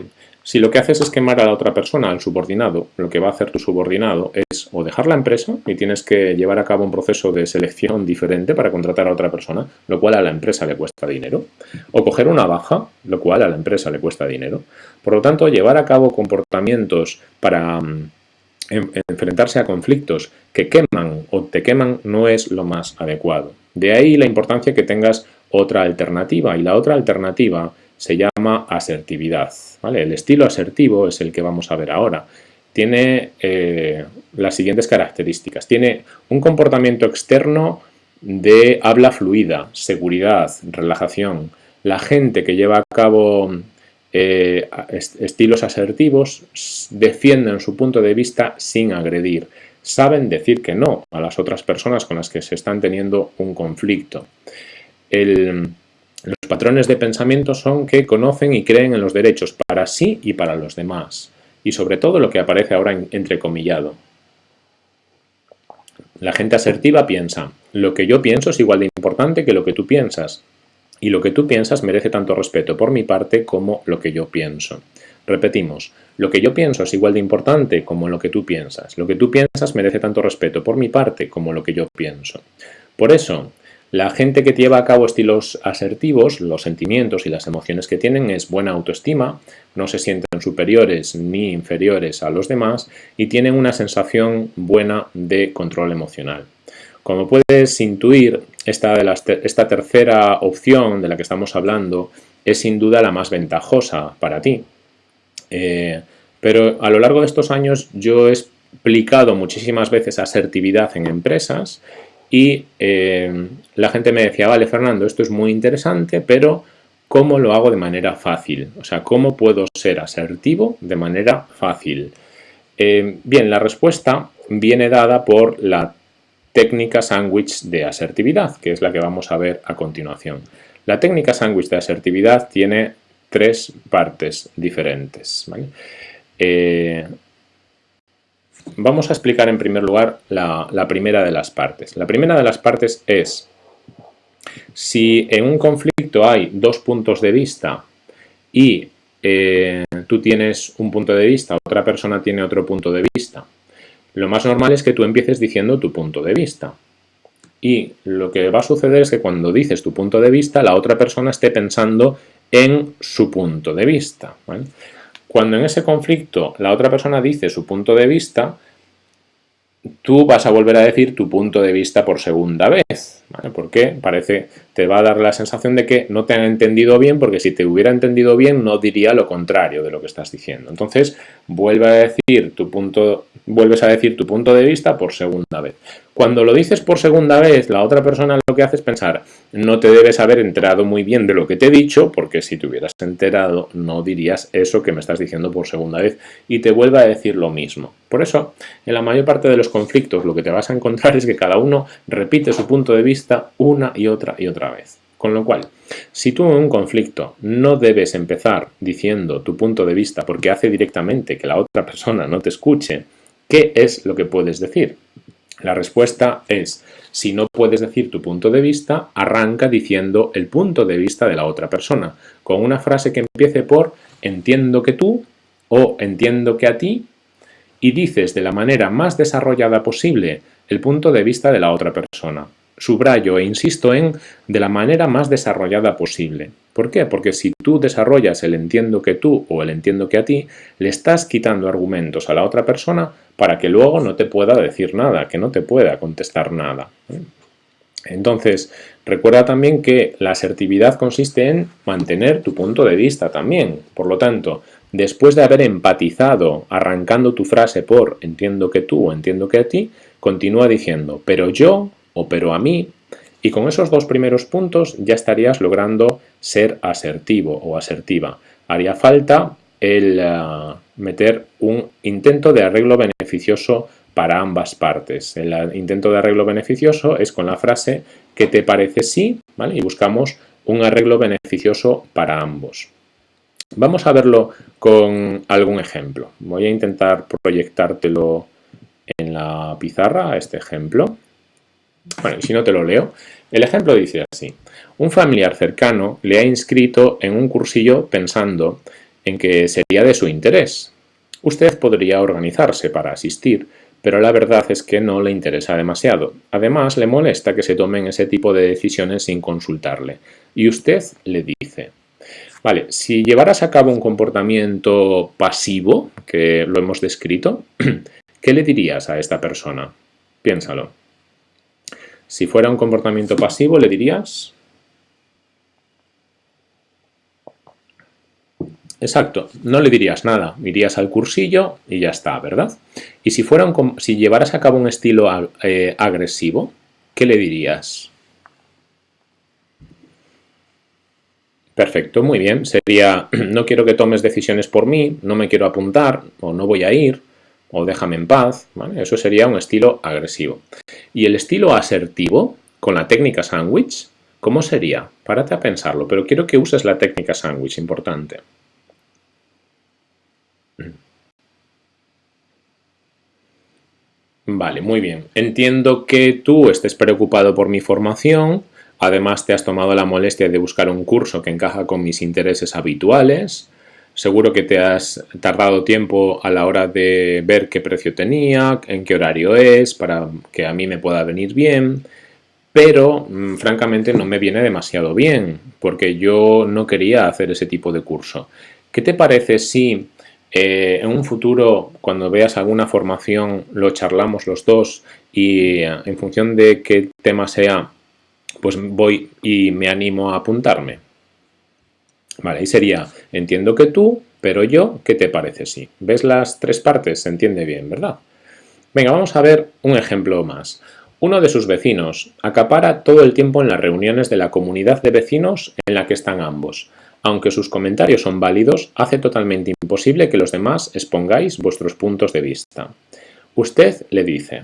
A: si lo que haces es quemar a la otra persona, al subordinado, lo que va a hacer tu subordinado es o dejar la empresa y tienes que llevar a cabo un proceso de selección diferente para contratar a otra persona, lo cual a la empresa le cuesta dinero, o coger una baja, lo cual a la empresa le cuesta dinero. Por lo tanto, llevar a cabo comportamientos para mm, enfrentarse a conflictos que queman o te queman no es lo más adecuado. De ahí la importancia que tengas otra alternativa y la otra alternativa se llama asertividad. ¿vale? El estilo asertivo es el que vamos a ver ahora. Tiene eh, las siguientes características. Tiene un comportamiento externo de habla fluida, seguridad, relajación. La gente que lleva a cabo eh, estilos asertivos defienden su punto de vista sin agredir. Saben decir que no a las otras personas con las que se están teniendo un conflicto los patrones de pensamiento son que conocen y creen en los derechos para sí y para los demás. Y sobre todo lo que aparece ahora entrecomillado. La gente asertiva piensa, lo que yo pienso es igual de importante que lo que tú piensas. Y lo que tú piensas merece tanto respeto por mi parte como lo que yo pienso. Repetimos, lo que yo pienso es igual de importante como lo que tú piensas. Lo que tú piensas merece tanto respeto por mi parte como lo que yo pienso. Por eso, la gente que lleva a cabo estilos asertivos, los sentimientos y las emociones que tienen es buena autoestima, no se sienten superiores ni inferiores a los demás y tienen una sensación buena de control emocional. Como puedes intuir, esta, tercera opción de la que estamos hablando es sin duda la más ventajosa para ti. Eh, pero a lo largo de estos años yo he explicado muchísimas veces asertividad en empresas y eh, la gente me decía, vale Fernando, esto es muy interesante, pero ¿cómo lo hago de manera fácil? O sea, ¿cómo puedo ser asertivo de manera fácil? Eh, bien, la respuesta viene dada por la técnica sándwich de asertividad, que es la que vamos a ver a continuación. La técnica sándwich de asertividad tiene tres partes diferentes. Eh, Vamos a explicar en primer lugar la, primera de las partes. La primera de las partes es, si en un conflicto hay dos puntos de vista y eh, tú tienes un punto de vista, otra persona tiene otro punto de vista, lo más normal es que tú empieces diciendo tu punto de vista. Y lo que va a suceder es que cuando dices tu punto de vista, la otra persona esté pensando en su punto de vista. Cuando en ese conflicto la otra persona dice su punto de vista, tú vas a volver a decir tu punto de vista por segunda vez. Porque parece, te va a dar la sensación de que no te han entendido bien, porque si te hubiera entendido bien no diría lo contrario de lo que estás diciendo. Entonces, vuelve a decir tu punto, vuelves a decir tu punto de vista por segunda vez. Cuando lo dices por segunda vez, la otra persona lo que hace es pensar, no te debes haber enterado muy bien de lo que te he dicho, porque si te hubieras enterado no dirías eso que me estás diciendo por segunda vez, y te vuelve a decir lo mismo. Por eso, en la mayor parte de los conflictos lo que te vas a encontrar es que cada uno repite su punto de vista una y otra y otra vez. Con lo cual, si tú en un conflicto no debes empezar diciendo tu punto de vista porque hace directamente que la otra persona no te escuche, ¿qué es lo que puedes decir? La respuesta es, si no puedes decir tu punto de vista, arranca diciendo el punto de vista de la otra persona, con una frase que empiece por entiendo que tú o entiendo que a ti y dices de la manera más desarrollada posible el punto de vista de la otra persona. Subrayo e insisto en de la manera más desarrollada posible. ¿Por qué? Porque si tú desarrollas el entiendo que tú o el entiendo que a ti, le estás quitando argumentos a la otra persona para que luego no te pueda decir nada, que no te pueda contestar nada. Entonces, recuerda también que la asertividad consiste en mantener tu punto de vista también. Por lo tanto, después de haber empatizado arrancando tu frase por entiendo que tú o entiendo que a ti, continúa diciendo pero yo o pero a mí y con esos dos primeros puntos ya estarías logrando ser asertivo o asertiva. Haría falta el eh, meter un intento de arreglo beneficioso para ambas partes. El intento de arreglo beneficioso es con la frase ¿qué te parece si? ¿Vale? Y buscamos un arreglo beneficioso para ambos. Vamos a verlo con algún ejemplo. Voy a intentar proyectártelo en la pizarra, este ejemplo. Bueno, si no te lo leo. El ejemplo dice así. Un familiar cercano le ha inscrito en un cursillo pensando en que sería de su interés. Usted podría organizarse para asistir, pero la verdad es que no le interesa demasiado. Además, le molesta que se tomen ese tipo de decisiones sin consultarle. Y usted le dice, vale, si llevaras a cabo un comportamiento pasivo, que lo hemos descrito, <clears throat> ¿qué le dirías a esta persona? Piénsalo. Si fuera un comportamiento pasivo, le dirías... Exacto, no le dirías nada, irías al cursillo y ya está, ¿verdad? Y si, fuera si llevaras a cabo un estilo eh, agresivo, ¿qué le dirías? Perfecto, muy bien. Sería, <clears throat> no quiero que tomes decisiones por mí, no me quiero apuntar, o no voy a ir, o déjame en paz, Eso sería un estilo agresivo. Y el estilo asertivo, con la técnica sándwich, ¿cómo sería? Párate a pensarlo, pero quiero que uses la técnica sándwich, importante. Vale, muy bien. Entiendo que tú estés preocupado por mi formación, además te has tomado la molestia de buscar un curso que encaja con mis intereses habituales, Seguro que te has tardado tiempo a la hora de ver qué precio tenía, en qué horario es, para que a mí me pueda venir bien, pero mm, francamente no me viene demasiado bien, porque yo no quería hacer ese tipo de curso. ¿Qué te parece si eh, en un futuro, cuando veas alguna formación, lo charlamos los dos y eh, en función de qué tema sea, pues voy y me animo a apuntarme? Vale, ahí sería, entiendo que tú, pero yo, ¿qué te parece si? ¿Ves las tres partes? Se entiende bien, ¿verdad? Venga, vamos a ver un ejemplo más. Uno de sus vecinos acapara todo el tiempo en las reuniones de la comunidad de vecinos en la que están ambos. Aunque sus comentarios son válidos, hace totalmente imposible que los demás expongáis vuestros puntos de vista. Usted le dice,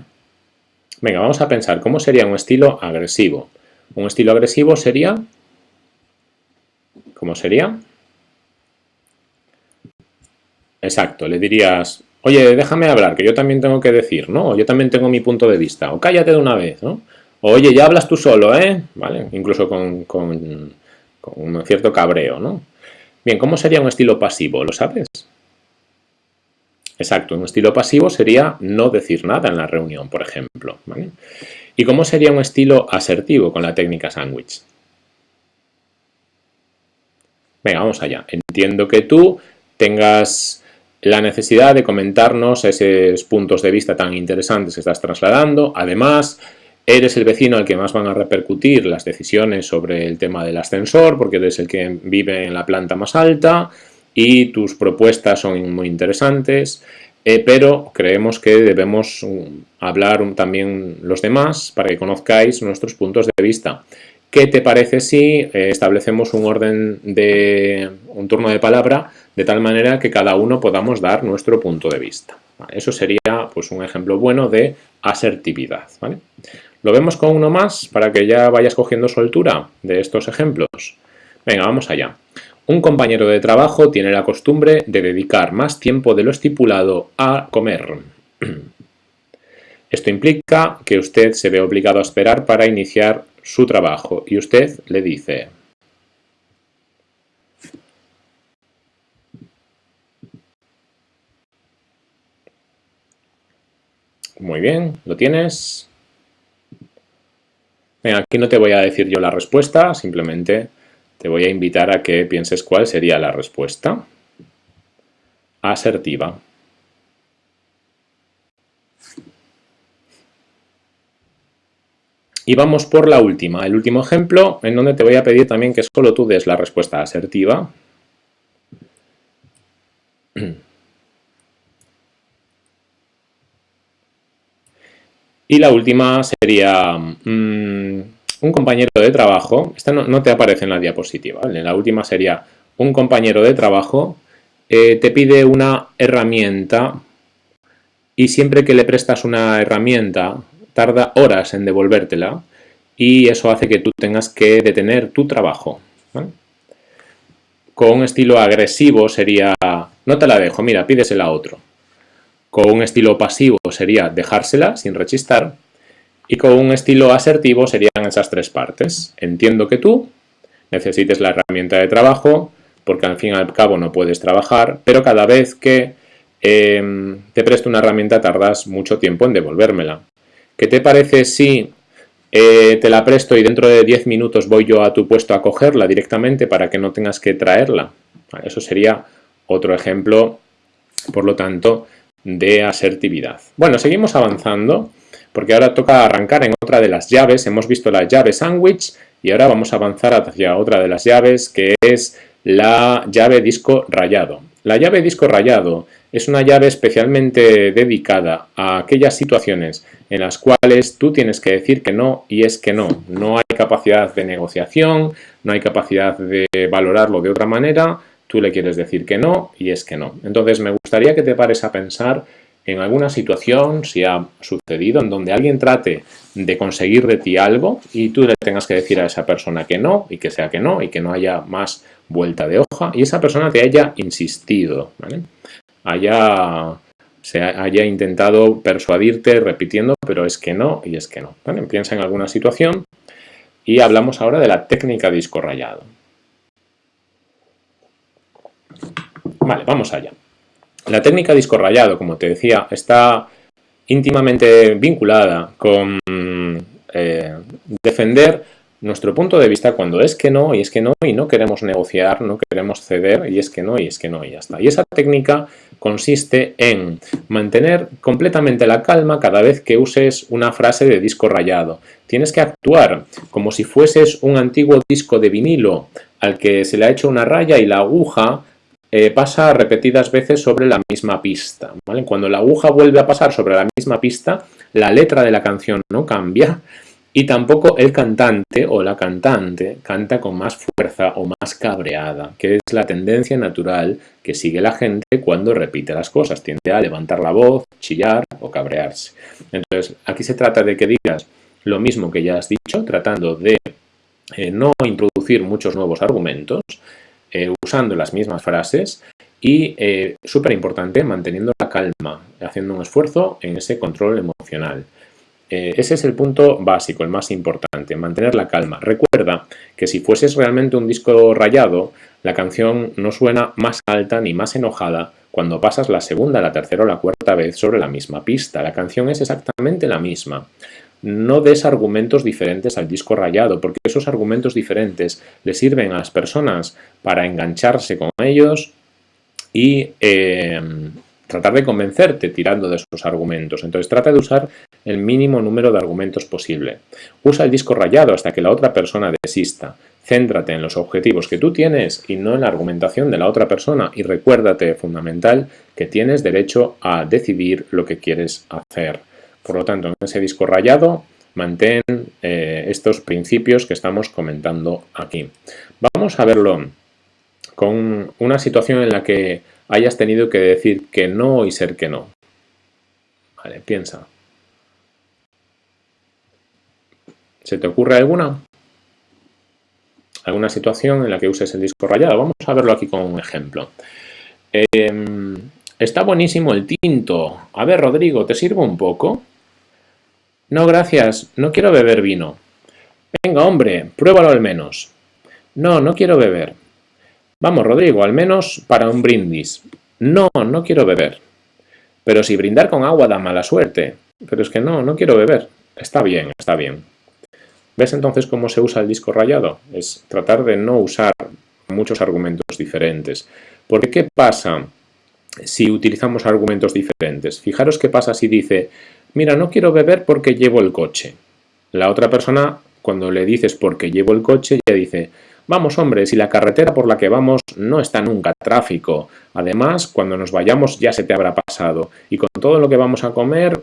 A: venga, vamos a pensar cómo sería un estilo agresivo. Un estilo agresivo sería ¿Cómo sería? Exacto, le dirías, oye, déjame hablar, que yo también tengo que decir, ¿no? yo también tengo mi punto de vista, o cállate de una vez, ¿no? oye, ya hablas tú solo, ¿eh? ¿Vale? Incluso con, con un cierto cabreo, ¿no? Bien, ¿cómo sería un estilo pasivo? ¿Lo sabes? Exacto, un estilo pasivo sería no decir nada en la reunión, por ejemplo. ¿vale? ¿Y cómo sería un estilo asertivo con la técnica sándwich? Venga, vamos allá. Entiendo que tú tengas la necesidad de comentarnos esos puntos de vista tan interesantes que estás trasladando. Además, eres el vecino al que más van a repercutir las decisiones sobre el tema del ascensor, porque eres el que vive en la planta más alta y tus propuestas son muy interesantes, eh, pero creemos que debemos um, hablar también los demás para que conozcáis nuestros puntos de vista. ¿Qué te parece si eh, establecemos un orden de un turno de palabra de tal manera que cada uno podamos dar nuestro punto de vista? Eso sería pues, un ejemplo bueno de asertividad. ¿Lo vemos con uno más para que ya vayas cogiendo soltura de estos ejemplos? Venga, vamos allá. Un compañero de trabajo tiene la costumbre de dedicar más tiempo de lo estipulado a comer. <clears throat> Esto implica que usted se ve obligado a esperar para iniciar su trabajo y usted le dice Muy bien, ¿lo tienes? aquí no te voy a decir yo la respuesta, simplemente te voy a invitar a que pienses cuál sería la respuesta. Asertiva. Y vamos por la última, el último ejemplo, en donde te voy a pedir también que solo tú des la respuesta asertiva. Y la última sería mm, un compañero de trabajo, esta no, te aparece en la diapositiva, la última sería un compañero de trabajo eh, te pide una herramienta y siempre que le prestas una herramienta tarda horas en devolvértela y eso hace que tú tengas que detener tu trabajo. Con un estilo agresivo sería, no te la dejo, mira, pídesela a otro. Con un estilo pasivo sería dejársela sin rechistar. Y con un estilo asertivo serían esas tres partes. Entiendo que tú necesites la herramienta de trabajo, porque al fin y al cabo no puedes trabajar, pero cada vez que em, te presto una herramienta tardas mucho tiempo en devolvérmela. ¿Qué te parece si eh, te la presto y dentro de 10 minutos voy yo a tu puesto a cogerla directamente para que no tengas que traerla? Eso sería otro ejemplo, por lo tanto, de asertividad. Bueno, seguimos avanzando porque ahora toca arrancar en otra de las llaves. Hemos visto la llave sandwich y ahora vamos a avanzar hacia otra de las llaves que es la llave disco rayado. La llave disco rayado es una llave especialmente dedicada a aquellas situaciones en las cuales tú tienes que decir que no y es que no. No hay capacidad de negociación, no hay capacidad de valorarlo de otra manera, tú le quieres decir que no y es que no. Entonces me gustaría que te pares a pensar en alguna situación, si ha sucedido, en donde alguien trate de conseguir de ti algo y tú le tengas que decir a esa persona que no y que sea que no y que no haya más vuelta de hoja y esa persona te haya insistido, haya, se haya intentado persuadirte repitiendo, pero es que no y es que no. Piensa en alguna situación y hablamos ahora de la técnica disco rayado. Vale, vamos allá. La técnica disco rayado, como te decía, está íntimamente vinculada con eh, defender nuestro punto de vista cuando es que no y es que no y no queremos negociar, no queremos ceder y es que no y es que no y ya está. Y esa técnica consiste en mantener completamente la calma cada vez que uses una frase de disco rayado. Tienes que actuar como si fueses un antiguo disco de vinilo al que se le ha hecho una raya y la aguja eh, pasa repetidas veces sobre la misma pista. Cuando la aguja vuelve a pasar sobre la misma pista, la letra de la canción no cambia y tampoco el cantante o la cantante canta con más fuerza o más cabreada, que es la tendencia natural que sigue la gente cuando repite las cosas. Tiende a levantar la voz, chillar o cabrearse. Entonces, aquí se trata de que digas lo mismo que ya has dicho, tratando de eh, no introducir muchos nuevos argumentos, eh, usando las mismas frases y, eh, súper importante, manteniendo la calma, haciendo un esfuerzo en ese control emocional. Eh, ese es el punto básico, el más importante, mantener la calma. Recuerda que si fueses realmente un disco rayado, la canción no suena más alta ni más enojada cuando pasas la segunda, la tercera o la cuarta vez sobre la misma pista. La canción es exactamente la misma no des argumentos diferentes al disco rayado, porque esos argumentos diferentes le sirven a las personas para engancharse con ellos y em, tratar de convencerte tirando de esos argumentos. Entonces trata de usar el mínimo número de argumentos posible. Usa el disco rayado hasta que la otra persona desista. Céntrate en los objetivos que tú tienes y no en la argumentación de la otra persona y recuérdate, fundamental, que tienes derecho a decidir lo que quieres hacer. Por lo tanto, en ese disco rayado mantén eh, estos principios que estamos comentando aquí. Vamos a verlo con una situación en la que hayas tenido que decir que no y ser que no. Vale, piensa. ¿Se te ocurre alguna? ¿Alguna situación en la que uses el disco rayado? Vamos a verlo aquí con un ejemplo. Em, está buenísimo el tinto. A ver, Rodrigo, ¿te sirvo un poco? No, gracias, no quiero beber vino. Venga, hombre, pruébalo al menos. No, no quiero beber. Vamos, Rodrigo, al menos para un brindis. No, no quiero beber. Pero si brindar con agua da mala suerte. Pero es que no, no quiero beber. Está bien, está bien. ¿Ves entonces cómo se usa el disco rayado? Es tratar de no usar muchos argumentos diferentes. Porque ¿qué pasa si utilizamos argumentos diferentes? Fijaros qué pasa si dice, mira, no quiero beber porque llevo el coche. La otra persona, cuando le dices porque llevo el coche, ya dice, vamos hombre, si la carretera por la que vamos no está nunca tráfico. Además, cuando nos vayamos ya se te habrá pasado. Y con todo lo que vamos a comer,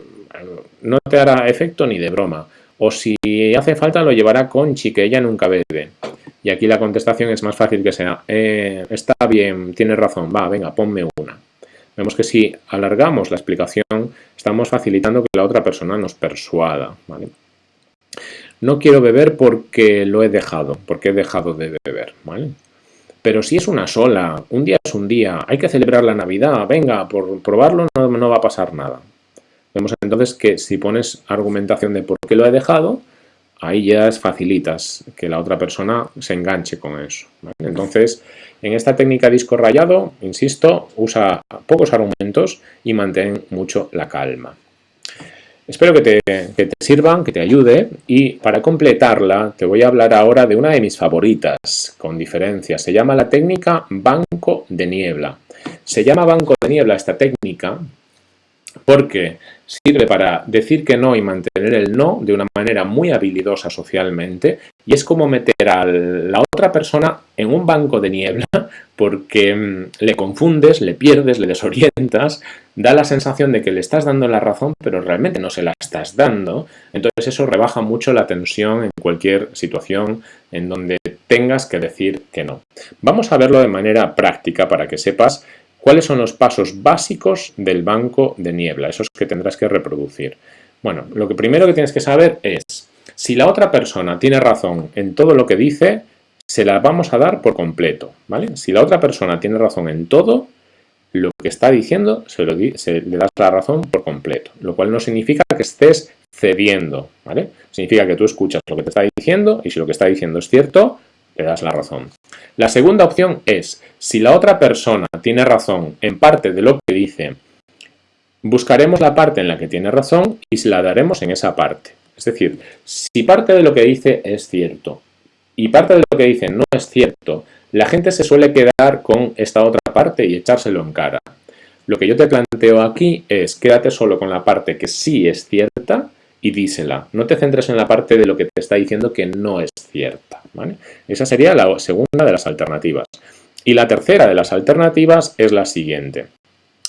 A: no te hará efecto ni de broma. O si hace falta lo llevará Conchi, que ella nunca bebe. Y aquí la contestación es más fácil que sea, eh, está bien, tienes razón, va, venga, ponme una. Vemos que si alargamos la explicación, estamos facilitando que la otra persona nos persuada. No quiero beber porque lo he dejado, porque he dejado de beber. ¿vale? Pero si es una sola, un día es un día, hay que celebrar la Navidad, venga, por probarlo no, va a pasar nada. Vemos entonces que si pones argumentación de por qué lo he dejado, ahí ya facilitas que la otra persona se enganche con eso. Entonces, en esta técnica disco rayado, insisto, usa pocos argumentos y mantén mucho la calma. Espero que te, sirvan, que te ayude y para completarla te voy a hablar ahora de una de mis favoritas, con diferencia. Se llama la técnica banco de niebla. Se llama banco de niebla esta técnica porque sirve para decir que no y mantener el no de una manera muy habilidosa socialmente y es como meter a la otra persona en un banco de niebla <laughs> porque mm, le confundes, le pierdes, le desorientas, da la sensación de que le estás dando la razón pero realmente no se la estás dando, entonces eso rebaja mucho la tensión en cualquier situación en donde tengas que decir que no. Vamos a verlo de manera práctica para que sepas ¿Cuáles son los pasos básicos del banco de niebla? Esos que tendrás que reproducir. Bueno, lo que primero que tienes que saber es, si la otra persona tiene razón en todo lo que dice, se la vamos a dar por completo, ¿vale? Si la otra persona tiene razón en todo, lo que está diciendo se, le das la razón por completo, lo cual no significa que estés cediendo, ¿vale? Significa que tú escuchas lo que te está diciendo y si lo que está diciendo es cierto, le das la razón. La segunda opción es, si la otra persona tiene razón en parte de lo que dice, buscaremos la parte en la que tiene razón y se la daremos en esa parte. Es decir, si parte de lo que dice es cierto y parte de lo que dice no es cierto, la gente se suele quedar con esta otra parte y echárselo en cara. Lo que yo te planteo aquí es quédate solo con la parte que sí es cierta y dísela. No te centres en la parte de lo que te está diciendo que no es cierta. Esa sería la segunda de las alternativas. Y la tercera de las alternativas es la siguiente.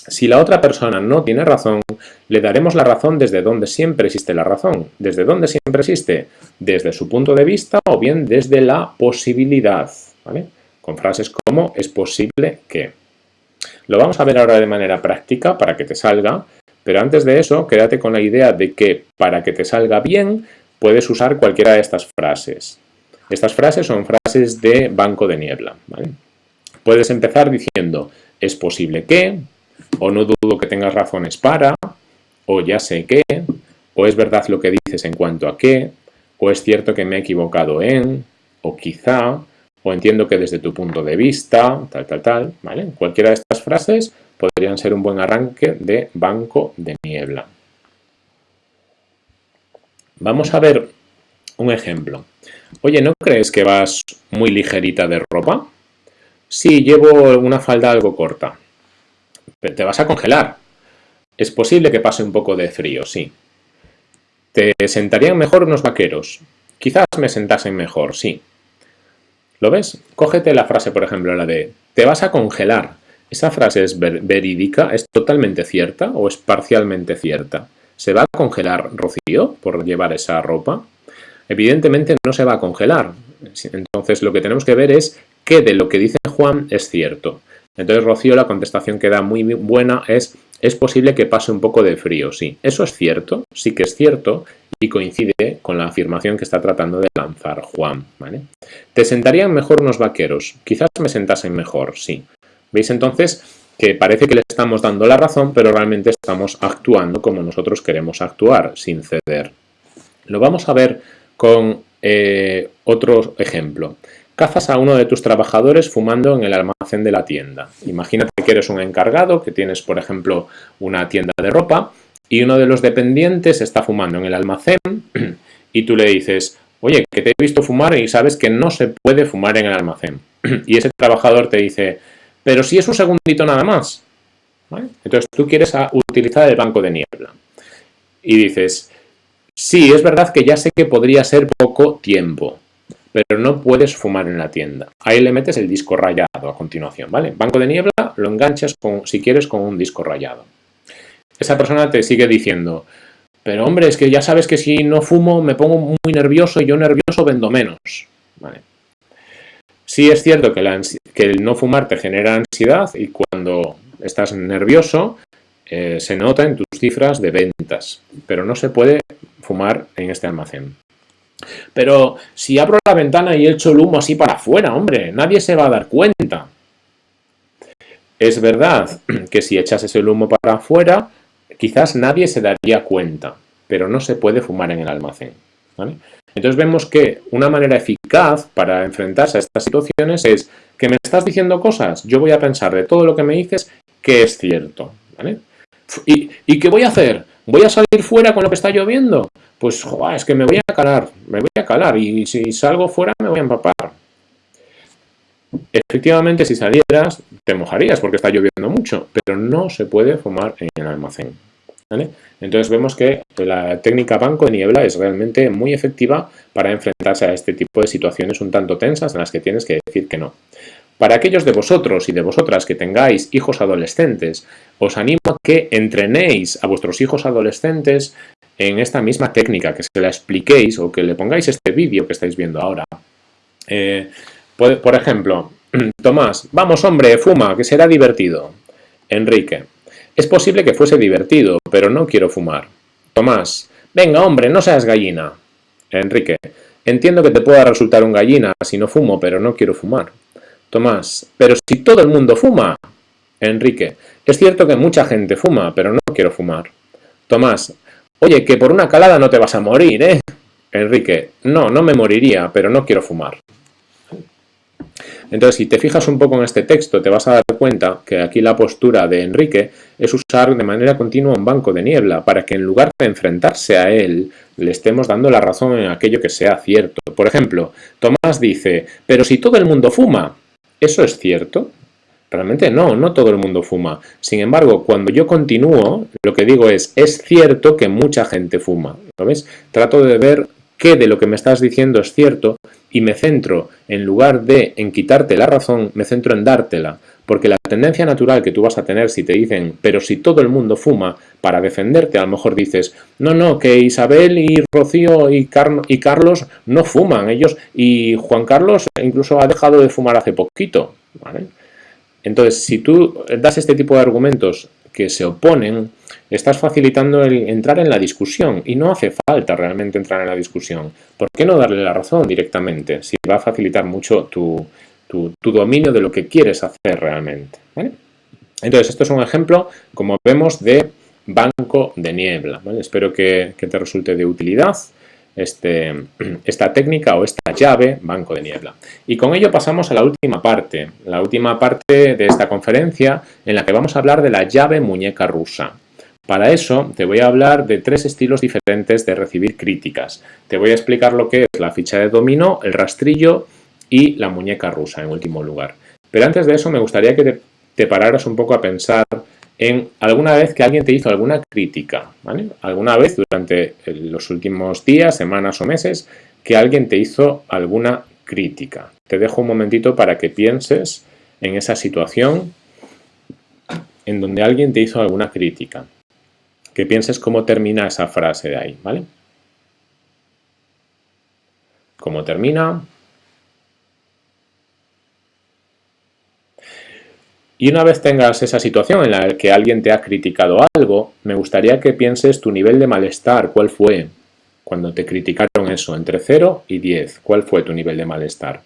A: Si la otra persona no tiene razón, le daremos la razón desde donde siempre existe la razón. ¿Desde dónde siempre existe? Desde su punto de vista o bien desde la posibilidad. Con frases como es posible que. Lo vamos a ver ahora de manera práctica para que te salga pero antes de eso, quédate con la idea de que para que te salga bien, puedes usar cualquiera de estas frases. Estas frases son frases de banco de niebla. Puedes empezar diciendo, es posible que, o no dudo que tengas razones para, o ya sé que, o es verdad lo que dices en cuanto a qué, o es cierto que me he equivocado en, o quizá, o entiendo que desde tu punto de vista, tal, tal, tal, ¿vale? Cualquiera de estas frases podrían ser un buen arranque de banco de niebla. Vamos a ver un ejemplo. Oye, ¿no crees que vas muy ligerita de ropa? Sí, llevo una falda algo corta. Te vas a congelar. Es posible que pase un poco de frío, sí. ¿Te sentarían mejor unos vaqueros? Quizás me sentasen mejor, sí. ¿Lo ves? Cógete la frase, por ejemplo, la de te vas a congelar. ¿Esa frase es verídica? ¿Es totalmente cierta o es parcialmente cierta? ¿Se va a congelar Rocío por llevar esa ropa? Evidentemente no se va a congelar. Entonces lo que tenemos que ver es qué de lo que dice Juan es cierto. Entonces Rocío la contestación que da muy buena es es posible que pase un poco de frío, sí. Eso es cierto, sí que es cierto y coincide con la afirmación que está tratando de lanzar Juan. ¿Te sentarían mejor unos vaqueros? Quizás me sentasen mejor, sí. ¿Veis entonces que parece que le estamos dando la razón, pero realmente estamos actuando como nosotros queremos actuar, sin ceder? Lo vamos a ver con eh, otro ejemplo. Cazas a uno de tus trabajadores fumando en el almacén de la tienda. Imagínate que eres un encargado, que tienes, por ejemplo, una tienda de ropa y uno de los dependientes está fumando en el almacén y tú le dices, oye, que te he visto fumar y sabes que no se puede fumar en el almacén. <clears throat> Y ese trabajador te dice, pero si es un segundito nada más. Entonces tú quieres utilizar el banco de niebla. Y dices, sí, es verdad que ya sé que podría ser poco tiempo, pero no puedes fumar en la tienda. Ahí le metes el disco rayado a continuación, ¿vale? Banco de niebla lo enganchas, con, si quieres, con un disco rayado. Esa persona te sigue diciendo, pero hombre, es que ya sabes que si no fumo me pongo muy nervioso y yo nervioso vendo menos. ¿Vale? Sí es cierto que, el no fumar te genera ansiedad y cuando estás nervioso eh, se nota en tus cifras de ventas, pero no se puede fumar en este almacén. Pero si abro la ventana y echo el humo así para afuera, hombre, nadie se va a dar cuenta. Es verdad que si echas ese humo para afuera, quizás nadie se daría cuenta, pero no se puede fumar en el almacén. Entonces vemos que una manera eficaz para enfrentarse a estas situaciones es que me estás diciendo cosas, yo voy a pensar de todo lo que me dices que es cierto. ¿Y, ¿Y qué voy a hacer? ¿Voy a salir fuera con lo que está lloviendo? Pues es que me voy a calar, me voy a calar y si salgo fuera me voy a empapar. Efectivamente, si salieras, te mojarías porque está lloviendo mucho, pero no se puede fumar en el almacén. Entonces vemos que la técnica banco de niebla es realmente muy efectiva para enfrentarse a este tipo de situaciones un tanto tensas en las que tienes que decir que no. Para aquellos de vosotros y de vosotras que tengáis hijos adolescentes, os animo a que entrenéis a vuestros hijos adolescentes en esta misma técnica, que se la expliquéis o que le pongáis este vídeo que estáis viendo ahora. Eh, por ejemplo, <clears throat> Tomás, vamos hombre, fuma, que será divertido. Enrique, es posible que fuese divertido, pero no quiero fumar. Tomás, venga hombre, no seas gallina. Enrique, entiendo que te pueda resultar un gallina si no fumo, pero no quiero fumar. Tomás, pero si todo el mundo fuma. Enrique, es cierto que mucha gente fuma, pero no quiero fumar. Tomás, oye, que por una calada no te vas a morir, ¿eh? Enrique, no, no me moriría, pero no quiero fumar. Entonces, si te fijas un poco en este texto, te vas a dar cuenta que aquí la postura de Enrique es usar de manera continua un banco de niebla para que en lugar de enfrentarse a él, le estemos dando la razón en aquello que sea cierto. Por ejemplo, Tomás dice, pero si todo el mundo fuma, ¿eso es cierto? Realmente no, no todo el mundo fuma. Sin embargo, cuando yo continúo, lo que digo es, es cierto que mucha gente fuma. ¿Lo ves? Trato de ver qué de lo que me estás diciendo es cierto y me centro, en lugar de en quitarte la razón, me centro en dártela. Porque la tendencia natural que tú vas a tener si te dicen, pero si todo el mundo fuma, para defenderte a lo mejor dices, no, no, que Isabel y Rocío y, y Carlos no fuman, ellos, y Juan Carlos incluso ha dejado de fumar hace poquito. Entonces, si tú das este tipo de argumentos que se oponen, estás facilitando el entrar en la discusión y no hace falta realmente entrar en la discusión. ¿Por qué no darle la razón directamente? Si va a facilitar mucho tu, dominio de lo que quieres hacer realmente. Entonces, esto es un ejemplo, como vemos, de banco de niebla. Espero que, te resulte de utilidad este, <clears throat> esta técnica o esta llave banco de niebla. Y con ello pasamos a la última parte, la última parte de esta conferencia en la que vamos a hablar de la llave muñeca rusa. Para eso te voy a hablar de tres estilos diferentes de recibir críticas. Te voy a explicar lo que es la ficha de dominó, el rastrillo y la muñeca rusa en último lugar. Pero antes de eso me gustaría que te, pararas un poco a pensar en alguna vez que alguien te hizo alguna crítica, Alguna vez durante los últimos días, semanas o meses que alguien te hizo alguna crítica. Te dejo un momentito para que pienses en esa situación en donde alguien te hizo alguna crítica que pienses cómo termina esa frase de ahí, ¿vale? ¿Cómo termina? Y una vez tengas esa situación en la que alguien te ha criticado algo, me gustaría que pienses tu nivel de malestar, ¿cuál fue? Cuando te criticaron eso, entre 0 y 10, ¿cuál fue tu nivel de malestar?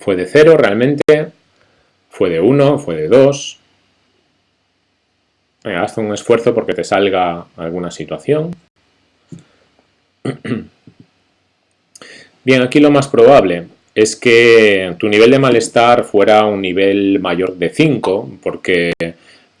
A: ¿Fue de 0 realmente? Fue de 1, fue de 2. haz un esfuerzo porque te salga alguna situación. Bien, aquí lo más probable es que tu nivel de malestar fuera un nivel mayor de 5, porque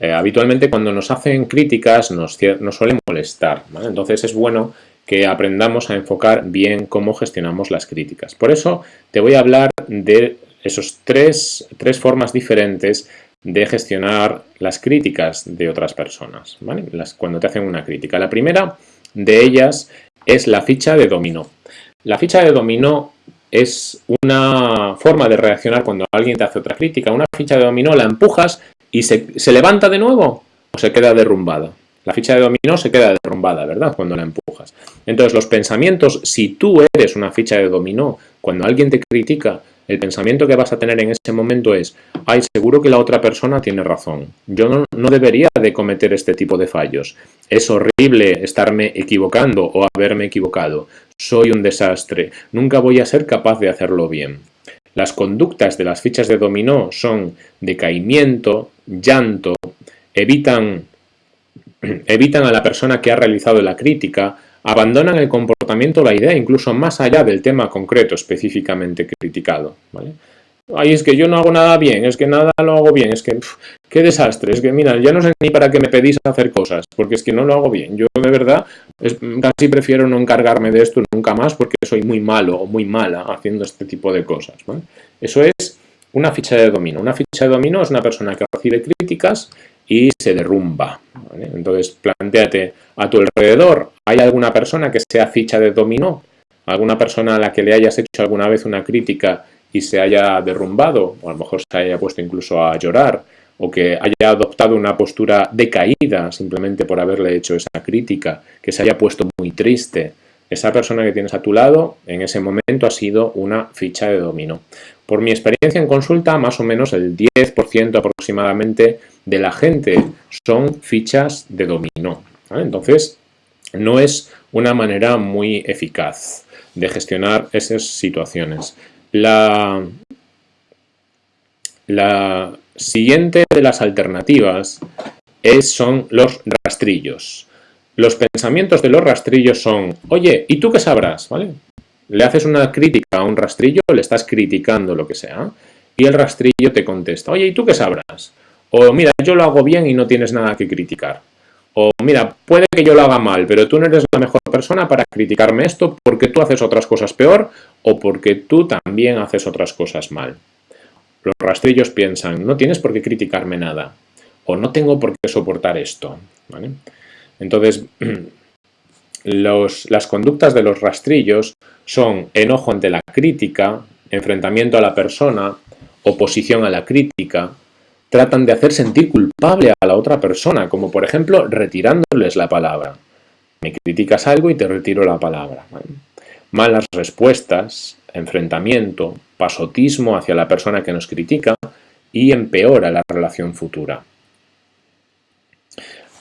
A: Eh, habitualmente cuando nos hacen críticas nos, nos suele molestar, Entonces es bueno que aprendamos a enfocar bien cómo gestionamos las críticas. Por eso te voy a hablar de esos tres, tres formas diferentes de gestionar las críticas de otras personas, cuando te hacen una crítica. La primera de ellas es la ficha de dominó. La ficha de dominó es una forma de reaccionar cuando alguien te hace otra crítica. Una ficha de dominó la empujas y se, se levanta de nuevo o se queda derrumbada. La ficha de dominó se queda derrumbada, ¿verdad? Cuando la empujas. Entonces los pensamientos, si tú eres una ficha de dominó, cuando alguien te critica, el pensamiento que vas a tener en ese momento es, ay, seguro que la otra persona tiene razón. Yo no, debería de cometer este tipo de fallos. Es horrible estarme equivocando o haberme equivocado. Soy un desastre. Nunca voy a ser capaz de hacerlo bien. Las conductas de las fichas de dominó son decaimiento, llanto, evitan, <clears throat> evitan a la persona que ha realizado la crítica, abandonan el comportamiento la idea, incluso más allá del tema concreto específicamente criticado. ¿vale? Ay, es que yo no hago nada bien, es que nada lo hago bien, es que qué desastre, es que mira, ya no sé ni para qué me pedís hacer cosas, porque es que no lo hago bien. Yo de verdad casi prefiero no encargarme de esto nunca más porque soy muy malo o muy mala haciendo este tipo de cosas. Eso es una ficha de dominio. Una ficha de dominio es una persona que recibe críticas y se derrumba. Entonces, planteate a tu alrededor, ¿hay alguna persona que sea ficha de dominó? ¿Alguna persona a la que le hayas hecho alguna vez una crítica y se haya derrumbado? O a lo mejor se haya puesto incluso a llorar, o que haya adoptado una postura decaída simplemente por haberle hecho esa crítica, que se haya puesto muy triste. Esa persona que tienes a tu lado en ese momento ha sido una ficha de dominó. Por mi experiencia en consulta, más o menos el 10% aproximadamente de la gente son fichas de dominó. Entonces, no es una manera muy eficaz de gestionar esas situaciones. La, la siguiente de las alternativas es, son los rastrillos. Los pensamientos de los rastrillos son, oye, ¿y tú qué sabrás? ¿Vale? Le haces una crítica a un rastrillo, le estás criticando lo que sea, y el rastrillo te contesta, oye, ¿y tú qué sabrás? O mira, yo lo hago bien y no tienes nada que criticar. O mira, puede que yo lo haga mal, pero tú no eres la mejor persona para criticarme esto porque tú haces otras cosas peor o porque tú también haces otras cosas mal. Los rastrillos piensan, no tienes por qué criticarme nada o no tengo por qué soportar esto. Entonces, <clears throat> las conductas de los rastrillos son enojo ante la crítica, enfrentamiento a la persona, oposición a la crítica, tratan de hacer sentir culpable a la otra persona, como por ejemplo retirándoles la palabra. Me criticas algo y te retiro la palabra. Malas respuestas, enfrentamiento, pasotismo hacia la persona que nos critica y empeora la relación futura.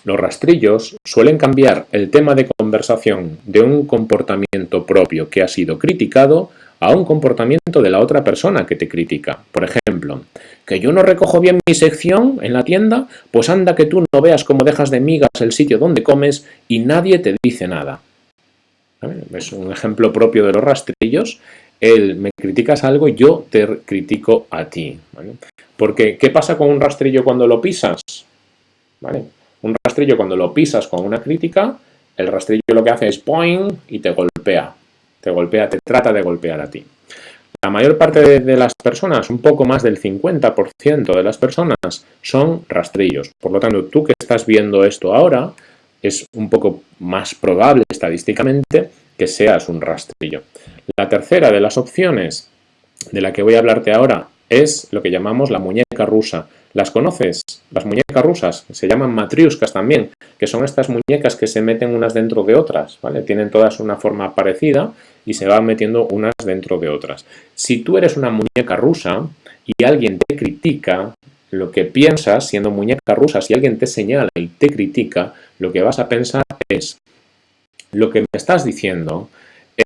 A: Los rastrillos suelen cambiar el tema de conversación de un comportamiento propio que ha sido criticado a un comportamiento de la otra persona que te critica. Por ejemplo, que yo no recojo bien mi sección en la tienda, pues anda que tú no veas cómo dejas de migas el sitio donde comes y nadie te dice nada. Es un ejemplo propio de los rastrillos. El me criticas algo, yo te critico a ti. Porque, ¿qué pasa con un rastrillo cuando lo pisas? Un rastrillo cuando lo pisas con una crítica, el rastrillo lo que hace es point y te golpea. Te golpea, te trata de golpear a ti. La mayor parte de, las personas, un poco más del 50% de las personas, son rastrillos. Por lo tanto, tú que estás viendo esto ahora, es un poco más probable estadísticamente que seas un rastrillo. La tercera de las opciones de la que voy a hablarte ahora es lo que llamamos la muñeca rusa. ¿Las conoces? Las muñecas rusas, se llaman matriuscas también, que son estas muñecas que se meten unas dentro de otras, ¿vale? Tienen todas una forma parecida y se van metiendo unas dentro de otras. Si tú eres una muñeca rusa y alguien te critica, lo que piensas siendo muñeca rusa, si alguien te señala y te critica, lo que vas a pensar es, lo que me estás diciendo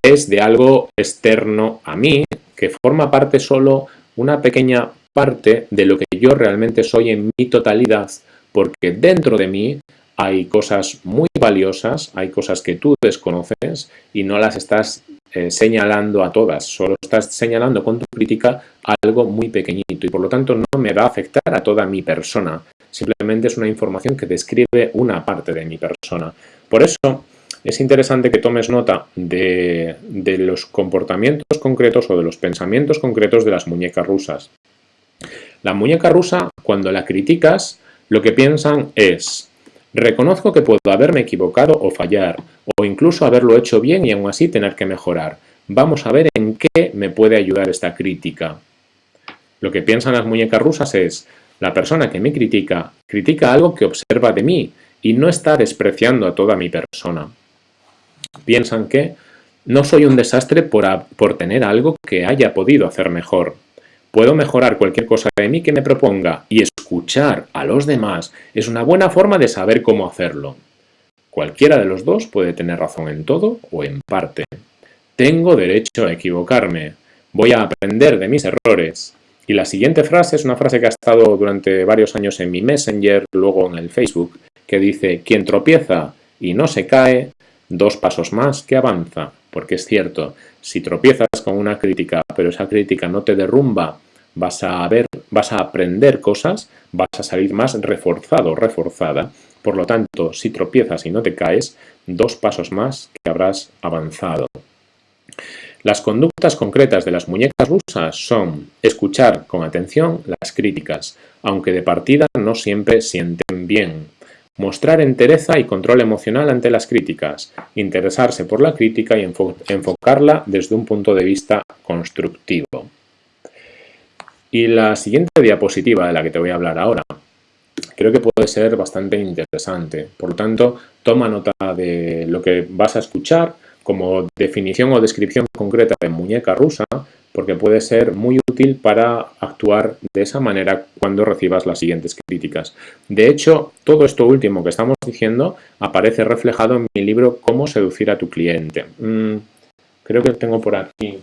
A: es de algo externo a mí, que forma parte solo una pequeña parte de lo que yo realmente soy en mi totalidad, porque dentro de mí hay cosas muy valiosas, hay cosas que tú desconoces y no las estás eh, señalando a todas, solo estás señalando con tu crítica algo muy pequeñito y por lo tanto no me va a afectar a toda mi persona, simplemente es una información que describe una parte de mi persona. Por eso es interesante que tomes nota de, de los comportamientos concretos o de los pensamientos concretos de las muñecas rusas. La muñeca rusa, cuando la criticas, lo que piensan es Reconozco que puedo haberme equivocado o fallar, o incluso haberlo hecho bien y aún así tener que mejorar. Vamos a ver en qué me puede ayudar esta crítica. Lo que piensan las muñecas rusas es, la persona que me critica, critica algo que observa de mí y no está despreciando a toda mi persona. Piensan que no soy un desastre por, por tener algo que haya podido hacer mejor. Puedo mejorar cualquier cosa de mí que me proponga y escuchar a los demás es una buena forma de saber cómo hacerlo. Cualquiera de los dos puede tener razón en todo o en parte. Tengo derecho a equivocarme. Voy a aprender de mis errores. Y la siguiente frase es una frase que ha estado durante varios años en mi Messenger, luego en el Facebook, que dice, quien tropieza y no se cae, dos pasos más que avanza. Porque es cierto, si tropiezas con una crítica, pero esa crítica no te derrumba, vas a ver, vas a aprender cosas, vas a salir más reforzado, reforzada. Por lo tanto, si tropiezas y no te caes, dos pasos más que habrás avanzado. Las conductas concretas de las muñecas rusas son escuchar con atención las críticas, aunque de partida no siempre sienten bien. Mostrar entereza y control emocional ante las críticas, interesarse por la crítica y enfocarla desde un punto de vista constructivo. Y la siguiente diapositiva de la que te voy a hablar ahora, creo que puede ser bastante interesante. Por lo tanto, toma nota de lo que vas a escuchar como definición o descripción concreta de muñeca rusa, porque puede ser muy útil para actuar de esa manera cuando recibas las siguientes críticas. De hecho, todo esto último que estamos diciendo aparece reflejado en mi libro Cómo seducir a tu cliente. Mm, creo que tengo por aquí...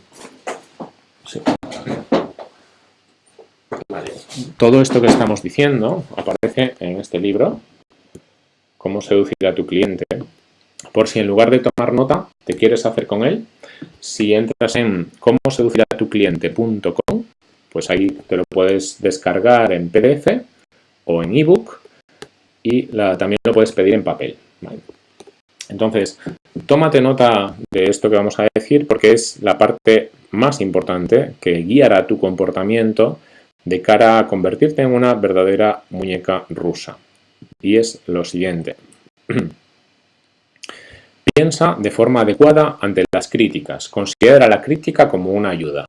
A: Todo esto que estamos diciendo aparece en este libro, Cómo seducir a tu cliente. Por si en lugar de tomar nota, te quieres hacer con él, si entras en cómo seducir a tu cliente.com, pues ahí te lo puedes descargar en PDF o en ebook y también lo puedes pedir en papel. Entonces, tómate nota de esto que vamos a decir porque es la parte más importante que guiará tu comportamiento de cara a convertirte en una verdadera muñeca rusa. Y es lo siguiente. <clears throat> Piensa de forma adecuada ante las críticas. Considera la crítica como una ayuda.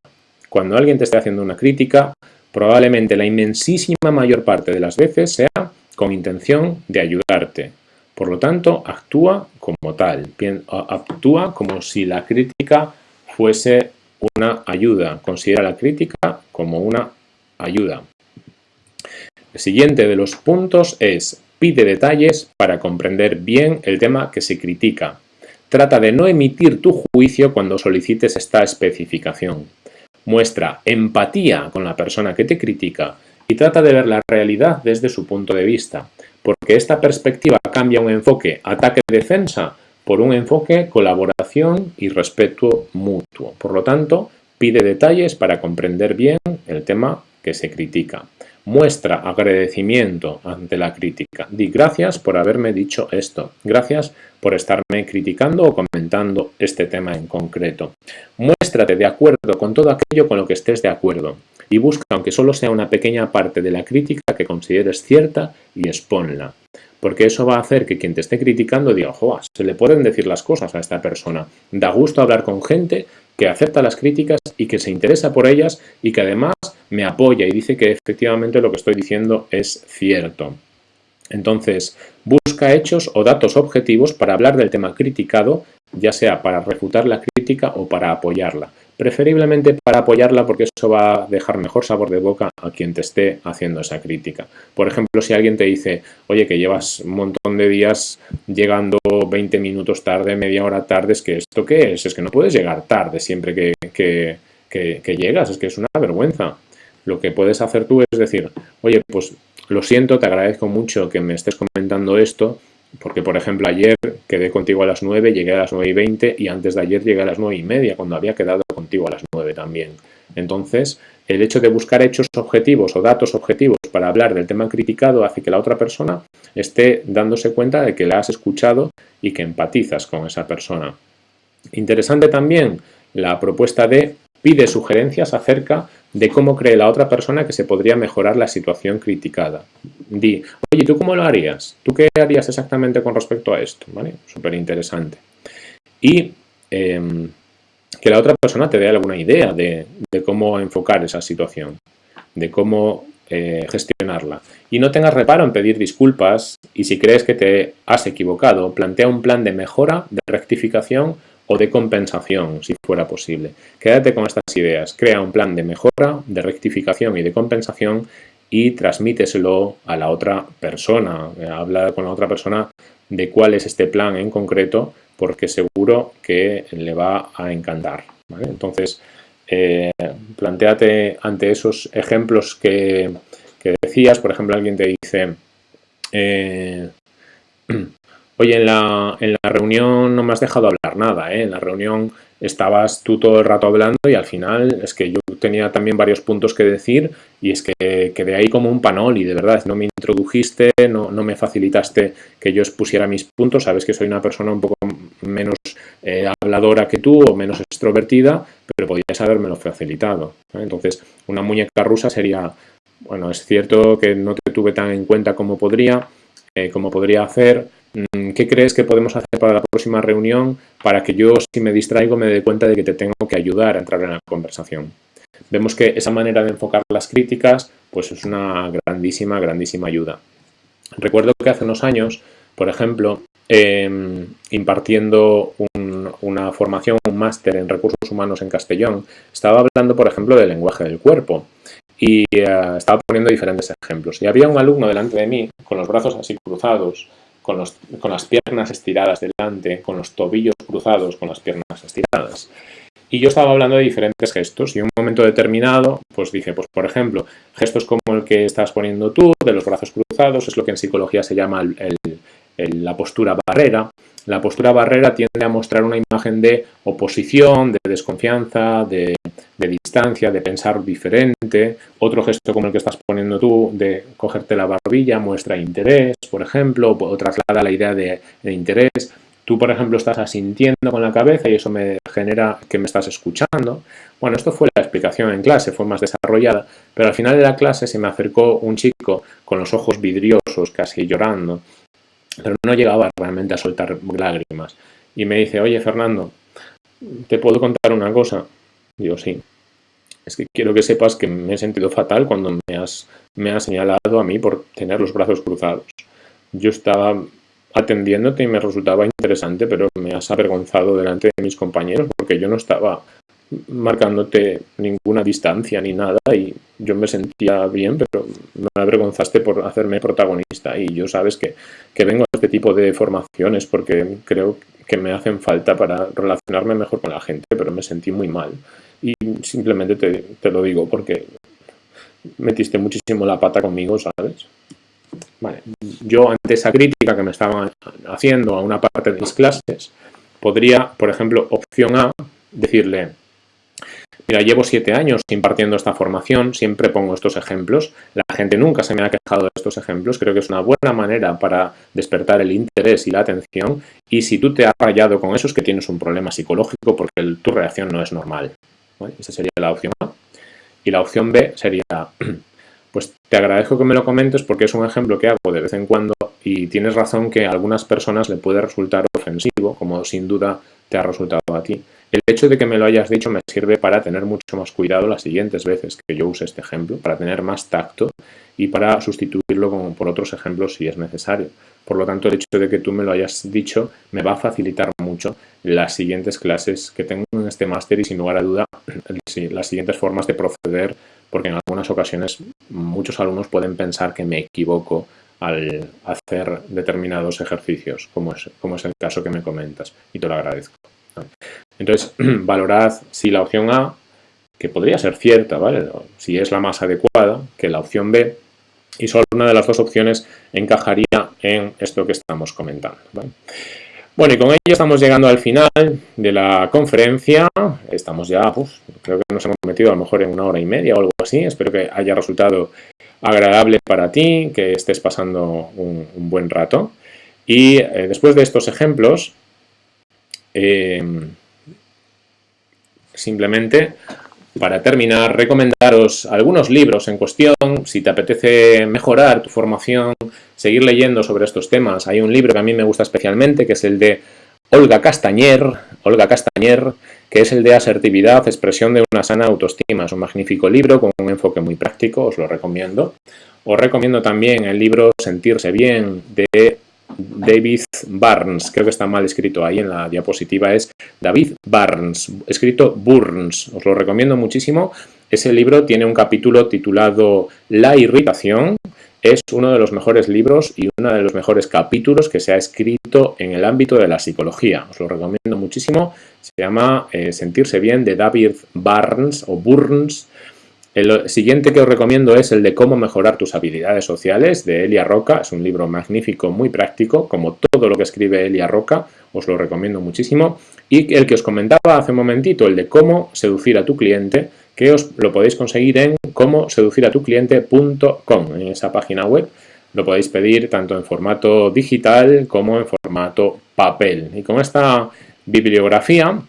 A: Cuando alguien te esté haciendo una crítica, probablemente la inmensísima mayor parte de las veces sea con intención de ayudarte. Por lo tanto, actúa como tal. Actúa como si la crítica fuese una ayuda. Considera la crítica como una ayuda. El siguiente de los puntos es pide detalles para comprender bien el tema que se critica. Trata de no emitir tu juicio cuando solicites esta especificación. Muestra empatía con la persona que te critica y trata de ver la realidad desde su punto de vista, porque esta perspectiva cambia un enfoque ataque-defensa por un enfoque colaboración y respeto mutuo. Por lo tanto, pide detalles para comprender bien el tema que se critica. Muestra agradecimiento ante la crítica. Di gracias por haberme dicho esto. Gracias por estarme criticando o comentando este tema en concreto. Muéstrate de acuerdo con todo aquello con lo que estés de acuerdo. Y busca, aunque solo sea una pequeña parte de la crítica que consideres cierta, y expónla. Porque eso va a hacer que quien te esté criticando diga, ojo, se le pueden decir las cosas a esta persona. Da gusto hablar con gente que acepta las críticas y que se interesa por ellas y que además me apoya y dice que efectivamente lo que estoy diciendo es cierto. Entonces, busca hechos o datos objetivos para hablar del tema criticado, ya sea para refutar la crítica o para apoyarla. Preferiblemente para apoyarla porque eso va a dejar mejor sabor de boca a quien te esté haciendo esa crítica. Por ejemplo, si alguien te dice, oye, que llevas un montón de días llegando 20 minutos tarde, media hora tarde, es que esto qué es? Es que no puedes llegar tarde siempre que, que llegas, es que es una vergüenza. Lo que puedes hacer tú es decir, oye, pues lo siento, te agradezco mucho que me estés comentando esto, porque por ejemplo ayer quedé contigo a las 9, llegué a las 9 y 20 y antes de ayer llegué a las 9 y media, cuando había quedado contigo a las 9 también. Entonces, el hecho de buscar hechos objetivos o datos objetivos para hablar del tema criticado hace que la otra persona esté dándose cuenta de que la has escuchado y que empatizas con esa persona. Interesante también la propuesta de pide sugerencias acerca de cómo cree la otra persona que se podría mejorar la situación criticada. Di, oye, ¿tú cómo lo harías? ¿Tú qué harías exactamente con respecto a esto? ¿Vale? Súper interesante. Y em, que la otra persona te dé alguna idea de, cómo enfocar esa situación, de cómo eh, gestionarla. Y no tengas reparo en pedir disculpas y si crees que te has equivocado, plantea un plan de mejora, de rectificación o de compensación, si fuera posible. Quédate con estas ideas, crea un plan de mejora, de rectificación y de compensación y transmíteselo a la otra persona. Habla con la otra persona de cuál es este plan en concreto, porque seguro que le va a encantar. Entonces, eh, planteate ante esos ejemplos que, decías, por ejemplo, alguien te dice, eh, <clears throat> Oye, en la, en la reunión no me has dejado hablar nada, ¿eh? En la reunión estabas tú todo el rato hablando y al final es que yo tenía también varios puntos que decir y es que quedé ahí como un panoli, de verdad, no me introdujiste, no, no me facilitaste que yo expusiera mis puntos, sabes que soy una persona un poco menos eh, habladora que tú o menos extrovertida, pero podías habérmelo facilitado. Entonces, una muñeca rusa sería, bueno, es cierto que no te tuve tan en cuenta como podría, eh, como podría hacer, ¿Qué crees que podemos hacer para la próxima reunión para que yo, si me distraigo, me dé cuenta de que te tengo que ayudar a entrar en la conversación? Vemos que esa manera de enfocar las críticas pues es una grandísima, grandísima ayuda. Recuerdo que hace unos años, por ejemplo, em, impartiendo una formación, un máster en recursos humanos en Castellón, estaba hablando, por ejemplo, del lenguaje del cuerpo y eh, estaba poniendo diferentes ejemplos. Y había un alumno delante de mí con los brazos así cruzados, con, las piernas estiradas delante, con los tobillos cruzados, con las piernas estiradas. Y yo estaba hablando de diferentes gestos y en un momento determinado, pues dije, pues por ejemplo, gestos como el que estás poniendo tú, de los brazos cruzados, es lo que en psicología se llama la postura barrera. La postura barrera tiende a mostrar una imagen de oposición, de desconfianza, de de distancia, de pensar diferente. Otro gesto como el que estás poniendo tú, de cogerte la barbilla, muestra interés, por ejemplo, o traslada la idea de, interés. Tú, por ejemplo, estás asintiendo con la cabeza y eso me genera que me estás escuchando. Bueno, esto fue la explicación en clase, fue más desarrollada, pero al final de la clase se me acercó un chico con los ojos vidriosos, casi llorando, pero no llegaba realmente a soltar lágrimas. Y me dice, oye, Fernando, ¿te puedo contar una cosa? Digo, sí. Es que quiero que sepas que me he sentido fatal cuando me has, me has señalado a mí por tener los brazos cruzados. Yo estaba atendiéndote y me resultaba interesante, pero me has avergonzado delante de mis compañeros porque yo no estaba marcándote ninguna distancia ni nada y yo me sentía bien, pero me avergonzaste por hacerme protagonista y yo sabes que, que vengo a este tipo de formaciones porque creo que me hacen falta para relacionarme mejor con la gente, pero me sentí muy mal y simplemente te, lo digo porque metiste muchísimo la pata conmigo, ¿sabes? Vale. Yo ante esa crítica que me estaban haciendo a una parte de mis clases, podría, por ejemplo, opción A, decirle, mira, llevo siete años impartiendo esta formación, siempre pongo estos ejemplos, la gente nunca se me ha quejado de estos ejemplos, creo que es una buena manera para despertar el interés y la atención, y si tú te has fallado con eso es que tienes un problema psicológico porque tu reacción no es normal. Esa sería la opción A. Y la opción B sería, <clears throat> pues te agradezco que me lo comentes porque es un ejemplo que hago de vez en cuando y tienes razón que a algunas personas le puede resultar ofensivo, como sin duda te ha resultado a ti. El hecho de que me lo hayas dicho me sirve para tener mucho más cuidado las siguientes veces que yo use este ejemplo, para tener más tacto y para sustituirlo por otros ejemplos si es necesario. Por lo tanto, el hecho de que tú me lo hayas dicho me va a facilitar mucho las siguientes clases que tengo en este máster y sin lugar a duda <clears throat> las siguientes formas de proceder, porque en algunas ocasiones muchos alumnos pueden pensar que me equivoco al hacer determinados ejercicios, como es, como es el caso que me comentas, y te lo agradezco. Entonces, <clears throat> valorad si la opción A, que podría ser cierta, ¿vale? Si es la más adecuada, que la opción B, y solo una de las dos opciones encajaría en esto que estamos comentando. Bueno, y con ello estamos llegando al final de la conferencia. Estamos ya, pues, creo que nos hemos metido a lo mejor en una hora y media o algo así. Espero que haya resultado agradable para ti, que estés pasando un, buen rato. Y eh, después de estos ejemplos, eh, simplemente para terminar, recomendaros algunos libros en cuestión, si te apetece mejorar tu formación, seguir leyendo sobre estos temas. Hay un libro que a mí me gusta especialmente, que es el de Olga Castañer, Olga Castañer, que es el de asertividad, expresión de una sana autoestima. Es un magnífico libro con un enfoque muy práctico, os lo recomiendo. Os recomiendo también el libro Sentirse bien de David Barnes, creo que está mal escrito ahí en la diapositiva, es David Barnes, escrito Burns, os lo recomiendo muchísimo. Ese libro tiene un capítulo titulado La irritación, es uno de los mejores libros y uno de los mejores capítulos que se ha escrito en el ámbito de la psicología. Os lo recomiendo muchísimo. Se llama eh, Sentirse bien de David Barnes o Burns. El siguiente que os recomiendo es el de cómo mejorar tus habilidades sociales de Elia Roca. Es un libro magnífico, muy práctico, como todo lo que escribe Elia Roca. Os lo recomiendo muchísimo. Y el que os comentaba hace un momentito, el de cómo seducir a tu cliente, que os lo podéis conseguir en cómo seducir a tu cliente.com. En esa página web lo podéis pedir tanto en formato digital como en formato papel. Y con esta bibliografía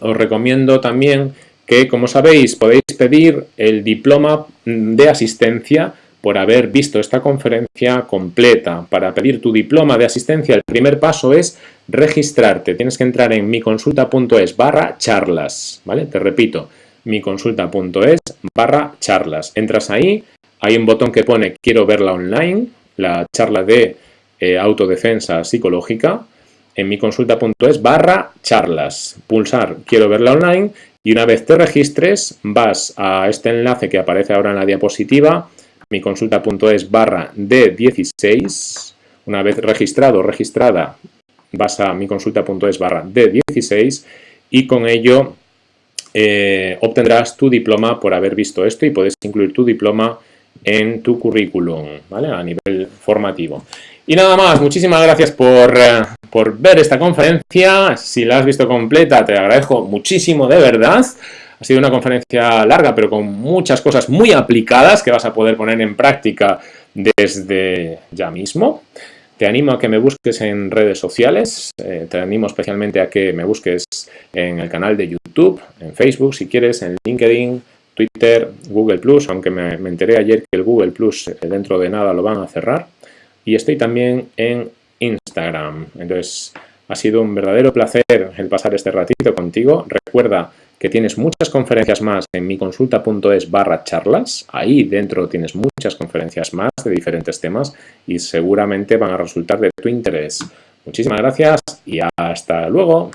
A: os recomiendo también como sabéis, podéis pedir el diploma de asistencia por haber visto esta conferencia completa. Para pedir tu diploma de asistencia, el primer paso es registrarte. Tienes que entrar en miconsulta.es barra charlas, ¿vale? Te repito, miconsulta.es barra charlas. Entras ahí, hay un botón que pone quiero verla online, la charla de eh, autodefensa psicológica, en miconsulta.es barra charlas. Pulsar quiero verla online y una vez te registres, vas a este enlace que aparece ahora en la diapositiva, miconsulta.es barra D16. Una vez registrado o registrada, vas a miconsulta.es barra D16 y con ello eh, obtendrás tu diploma por haber visto esto y puedes incluir tu diploma en tu currículum, ¿vale? A nivel formativo. Y nada más, muchísimas gracias por, eh, por, ver esta conferencia. Si la has visto completa, te agradezco muchísimo, de verdad. Ha sido una conferencia larga, pero con muchas cosas muy aplicadas que vas a poder poner en práctica desde ya mismo. Te animo a que me busques en redes sociales, eh, te animo especialmente a que me busques en el canal de YouTube, en Facebook si quieres, en LinkedIn, Twitter, Google+, aunque me, enteré ayer que el Google+, eh, dentro de nada lo van a cerrar y estoy también en Instagram. Entonces, ha sido un verdadero placer el pasar este ratito contigo. Recuerda que tienes muchas conferencias más en miconsulta.es barra charlas. Ahí dentro tienes muchas conferencias más de diferentes temas y seguramente van a resultar de tu interés. Muchísimas gracias y hasta luego.